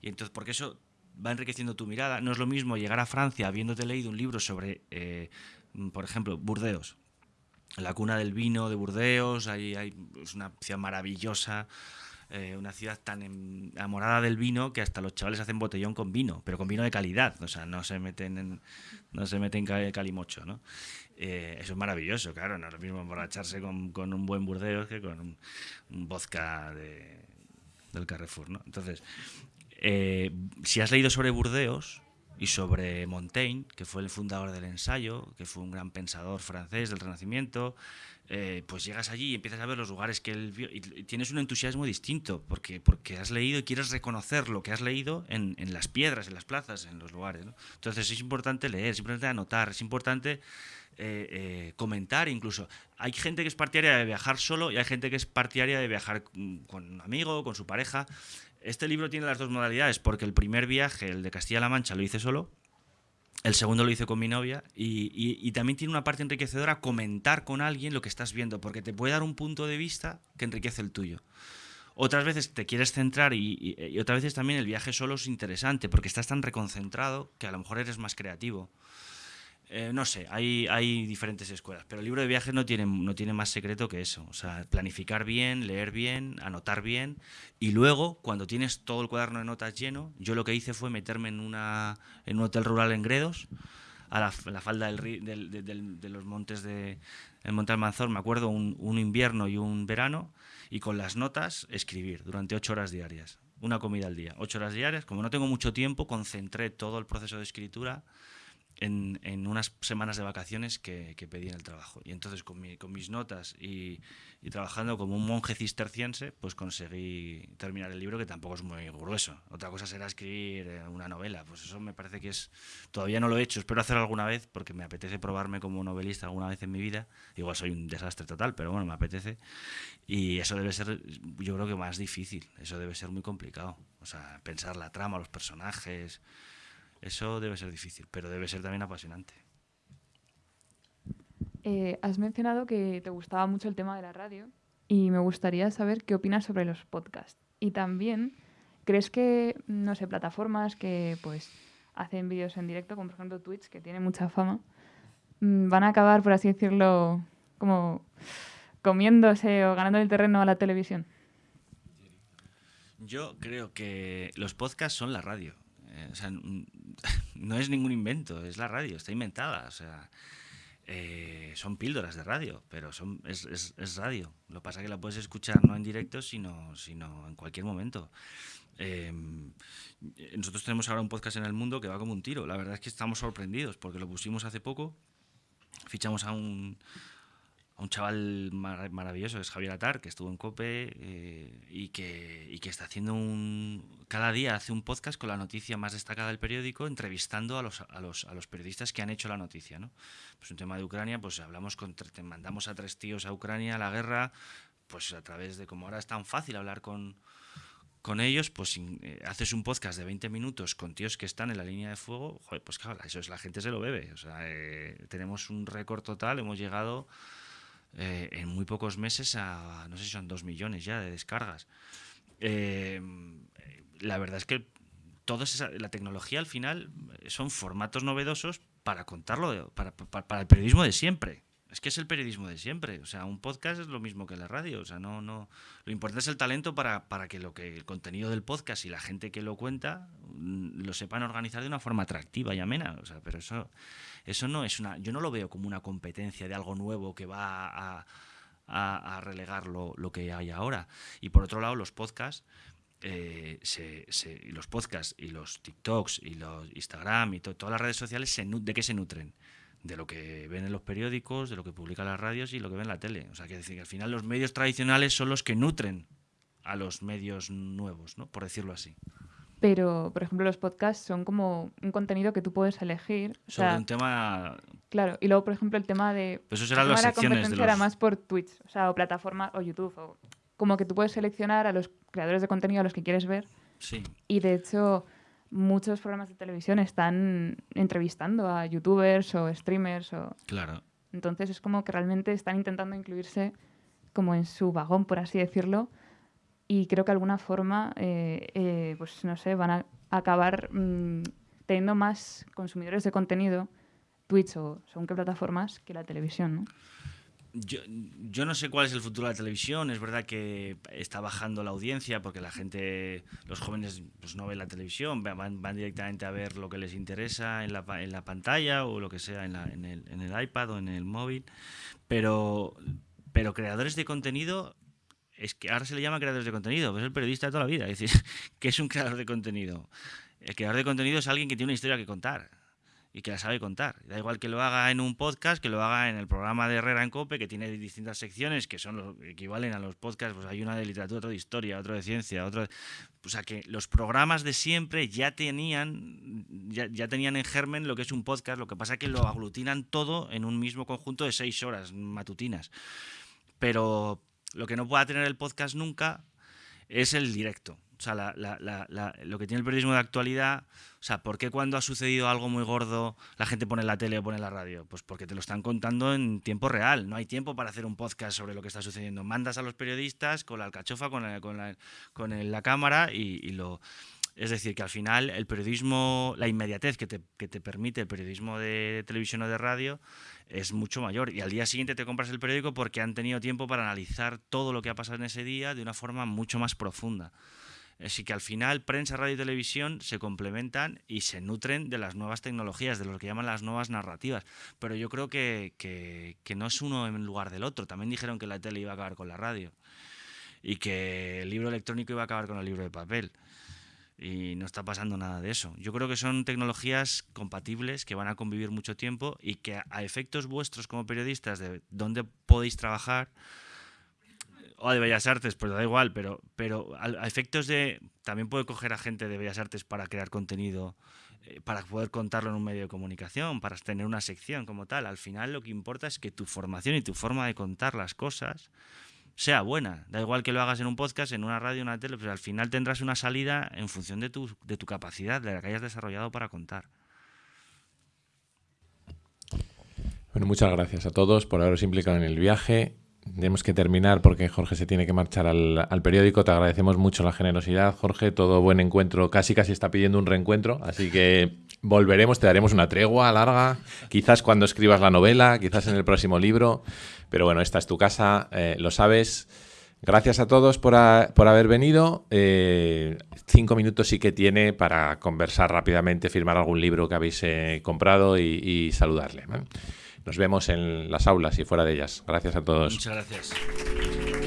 Y entonces, porque eso va enriqueciendo tu mirada. No es lo mismo llegar a Francia habiéndote leído un libro sobre, eh, por ejemplo, Burdeos, la cuna del vino de Burdeos, ahí hay, es una ciudad maravillosa, eh, una ciudad tan enamorada del vino que hasta los chavales hacen botellón con vino, pero con vino de calidad, o sea, no se meten en, no se meten calimocho, ¿no? Eh, eso es maravilloso, claro, no es lo mismo emborracharse con, con un buen Burdeos que con un, vodka del Carrefour, ¿no? Entonces, eh, si has leído sobre Burdeos, y sobre Montaigne, que fue el fundador del ensayo, que fue un gran pensador francés del Renacimiento, eh, pues llegas allí y empiezas a ver los lugares que él vio y tienes un entusiasmo distinto porque, porque has leído y quieres reconocer lo que has leído en, en las piedras, en las plazas, en los lugares. Entonces es importante leer, es importante anotar, es importante eh, eh, comentar incluso. Hay gente que es partidaria de viajar solo y hay gente que es partidaria de viajar con un amigo, con su pareja. Este libro tiene las dos modalidades porque el primer viaje, el de Castilla-La Mancha, lo hice solo el segundo lo hice con mi novia y, también tiene una parte enriquecedora comentar con alguien lo que estás viendo, porque te puede dar un punto de vista que enriquece el tuyo. Otras veces te quieres centrar y, y otras veces también el viaje solo es interesante, porque estás tan reconcentrado que a lo mejor eres más creativo. Eh, no sé, hay, diferentes escuelas, pero el libro de viajes no tiene, no tiene más secreto que eso. O sea, planificar bien, leer bien, anotar bien. Y luego, cuando tienes todo el cuaderno de notas lleno, yo lo que hice fue meterme en, una, en un hotel rural en Gredos, a la, falda del, de los montes de Monte Almanzor, me acuerdo, un invierno y un verano, y con las notas escribir durante ocho horas diarias. Una comida al día, ocho horas diarias. Como no tengo mucho tiempo, concentré todo el proceso de escritura en, en, unas semanas de vacaciones que, que, pedí en el trabajo. Y entonces con, mi, con mis notas y, y, trabajando como un monje cisterciense, pues conseguí terminar el libro que tampoco es muy grueso. Otra cosa será escribir eh, una novela, pues eso me parece que es... Todavía no lo he hecho, espero hacerlo alguna vez porque me apetece probarme como novelista alguna vez en mi vida. Igual soy un desastre total, pero bueno, me apetece. Y eso debe ser, yo creo que más difícil, eso debe ser muy complicado. O sea, pensar la trama, los personajes... Eso debe ser difícil, pero debe ser también apasionante. Eh, has mencionado que te gustaba mucho el tema de la radio y me gustaría saber qué opinas sobre los podcasts. Y también, ¿crees que, no sé, plataformas que pues hacen vídeos en directo, como por ejemplo Twitch, que tiene mucha fama, mm, van a acabar, por así decirlo, como comiéndose o ganando el terreno a la televisión? Yo creo que los podcasts son la radio. Eh, o sea, no es ningún invento, es la radio, está inventada. Eh, son píldoras de radio, pero es, radio. Lo pasa que la puedes escuchar no en directo, sino, en cualquier momento. Eh, nosotros tenemos ahora un podcast en el mundo que va como un tiro. La verdad es que estamos sorprendidos porque lo pusimos hace poco. Fichamos a un, un chaval mar maravilloso, que es Javier Atar, que estuvo en COPE eh, y, que, y, que, está haciendo un... Cada día hace un podcast con la noticia más destacada del periódico, entrevistando a los, a los, a los periodistas que han hecho la noticia. ¿no? Pues un tema de Ucrania, pues hablamos con... mandamos a tres tíos a Ucrania, a la guerra, pues a través de... Como ahora es tan fácil hablar con, con ellos, pues eh, haces un podcast de 20 minutos con tíos que están en la línea de fuego, joder, pues claro, eso es la gente se lo bebe. O sea, eh, tenemos un récord total, hemos llegado eh, en muy pocos meses a, no sé si son dos millones ya de descargas. Eh, la verdad es que toda la tecnología al final son formatos novedosos para contarlo, para, para, para, el periodismo de siempre. Es que es el periodismo de siempre. O sea, un podcast es lo mismo que la radio. O sea, no, no. Lo importante es el talento para, para que lo que el contenido del podcast y la gente que lo cuenta mm, lo sepan organizar de una forma atractiva y amena. O sea, pero eso eso no es una, yo no lo veo como una competencia de algo nuevo que va a, relegar lo, lo, que hay ahora. Y por otro lado, los podcasts, eh, se, se, los podcasts y los TikToks y los Instagram y to, todas las redes sociales, se, ¿de qué se nutren? De lo que ven en los periódicos, de lo que publican las radios y lo que ven en la tele. O sea, que decir que al final los medios tradicionales son los que nutren a los medios nuevos, ¿no? Por decirlo así. Pero, por ejemplo, los podcasts son como un contenido que tú puedes elegir. Sobre o sea, un tema. Claro, y luego, por ejemplo, el tema de. Pues eso serán las secciones de los... era más por Twitch, o sea, o plataforma, o YouTube. O, como que tú puedes seleccionar a los creadores de contenido a los que quieres ver. Sí. Y de hecho, muchos programas de televisión están entrevistando a youtubers o streamers. O... Claro. Entonces es como que realmente están intentando incluirse como en su vagón, por así decirlo y creo que de alguna forma, eh, eh, pues no sé, van a acabar mmm, teniendo más consumidores de contenido, Twitch o según qué plataformas, que la televisión, ¿no? Yo, yo, no sé cuál es el futuro de la televisión. Es verdad que está bajando la audiencia porque la gente, los jóvenes, pues no ven la televisión, van, van directamente a ver lo que les interesa en la, en la pantalla o lo que sea en, la, en, el, en el iPad o en el móvil. Pero, pero creadores de contenido es que ahora se le llama creadores de contenido, pues es el periodista de toda la vida. Es decir, que es un creador de contenido? El creador de contenido es alguien que tiene una historia que contar y que la sabe contar. Da igual que lo haga en un podcast, que lo haga en el programa de Herrera en Cope, que tiene distintas secciones que son lo, equivalen a los podcasts. Pues hay una de literatura, otro de historia, otro de ciencia, otro. O sea que los programas de siempre ya tenían, ya, ya tenían en germen lo que es un podcast. Lo que pasa es que lo aglutinan todo en un mismo conjunto de seis horas matutinas. Pero lo que no pueda tener el podcast nunca es el directo. O sea, la, la, la, lo que tiene el periodismo de actualidad, o sea, ¿por qué cuando ha sucedido algo muy gordo la gente pone la tele o pone la radio? Pues porque te lo están contando en tiempo real. No hay tiempo para hacer un podcast sobre lo que está sucediendo. Mandas a los periodistas con la alcachofa, con la, con la, con la cámara y, y lo... Es decir, que al final el periodismo, la inmediatez que te, que te, permite el periodismo de televisión o de radio es mucho mayor. Y al día siguiente te compras el periódico porque han tenido tiempo para analizar todo lo que ha pasado en ese día de una forma mucho más profunda. Así que al final prensa, radio y televisión se complementan y se nutren de las nuevas tecnologías, de lo que llaman las nuevas narrativas. Pero yo creo que, que, que no es uno en lugar del otro. También dijeron que la tele iba a acabar con la radio y que el libro electrónico iba a acabar con el libro de papel. Y no está pasando nada de eso. Yo creo que son tecnologías compatibles que van a convivir mucho tiempo y que a efectos vuestros como periodistas de dónde podéis trabajar, o de Bellas Artes, pues da igual, pero, pero a, efectos de. También puede coger a gente de Bellas Artes para crear contenido, eh, para poder contarlo en un medio de comunicación, para tener una sección como tal. Al final lo que importa es que tu formación y tu forma de contar las cosas sea buena. Da igual que lo hagas en un podcast, en una radio, en una tele, pero al final tendrás una salida en función de tu, de tu capacidad, de la que hayas desarrollado para contar. Bueno, muchas gracias a todos por haberos implicado en el viaje. Tenemos que terminar porque Jorge se tiene que marchar al, al, periódico. Te agradecemos mucho la generosidad, Jorge. Todo buen encuentro. Casi casi está pidiendo un reencuentro. Así que volveremos, te daremos una tregua larga. Quizás cuando escribas la novela, quizás en el próximo libro. Pero bueno, esta es tu casa, eh, lo sabes. Gracias a todos por, por haber venido. Eh, cinco minutos sí que tiene para conversar rápidamente, firmar algún libro que habéis eh, comprado y, saludarle. ¿vale? Nos vemos en las aulas y fuera de ellas. Gracias a todos. Muchas gracias.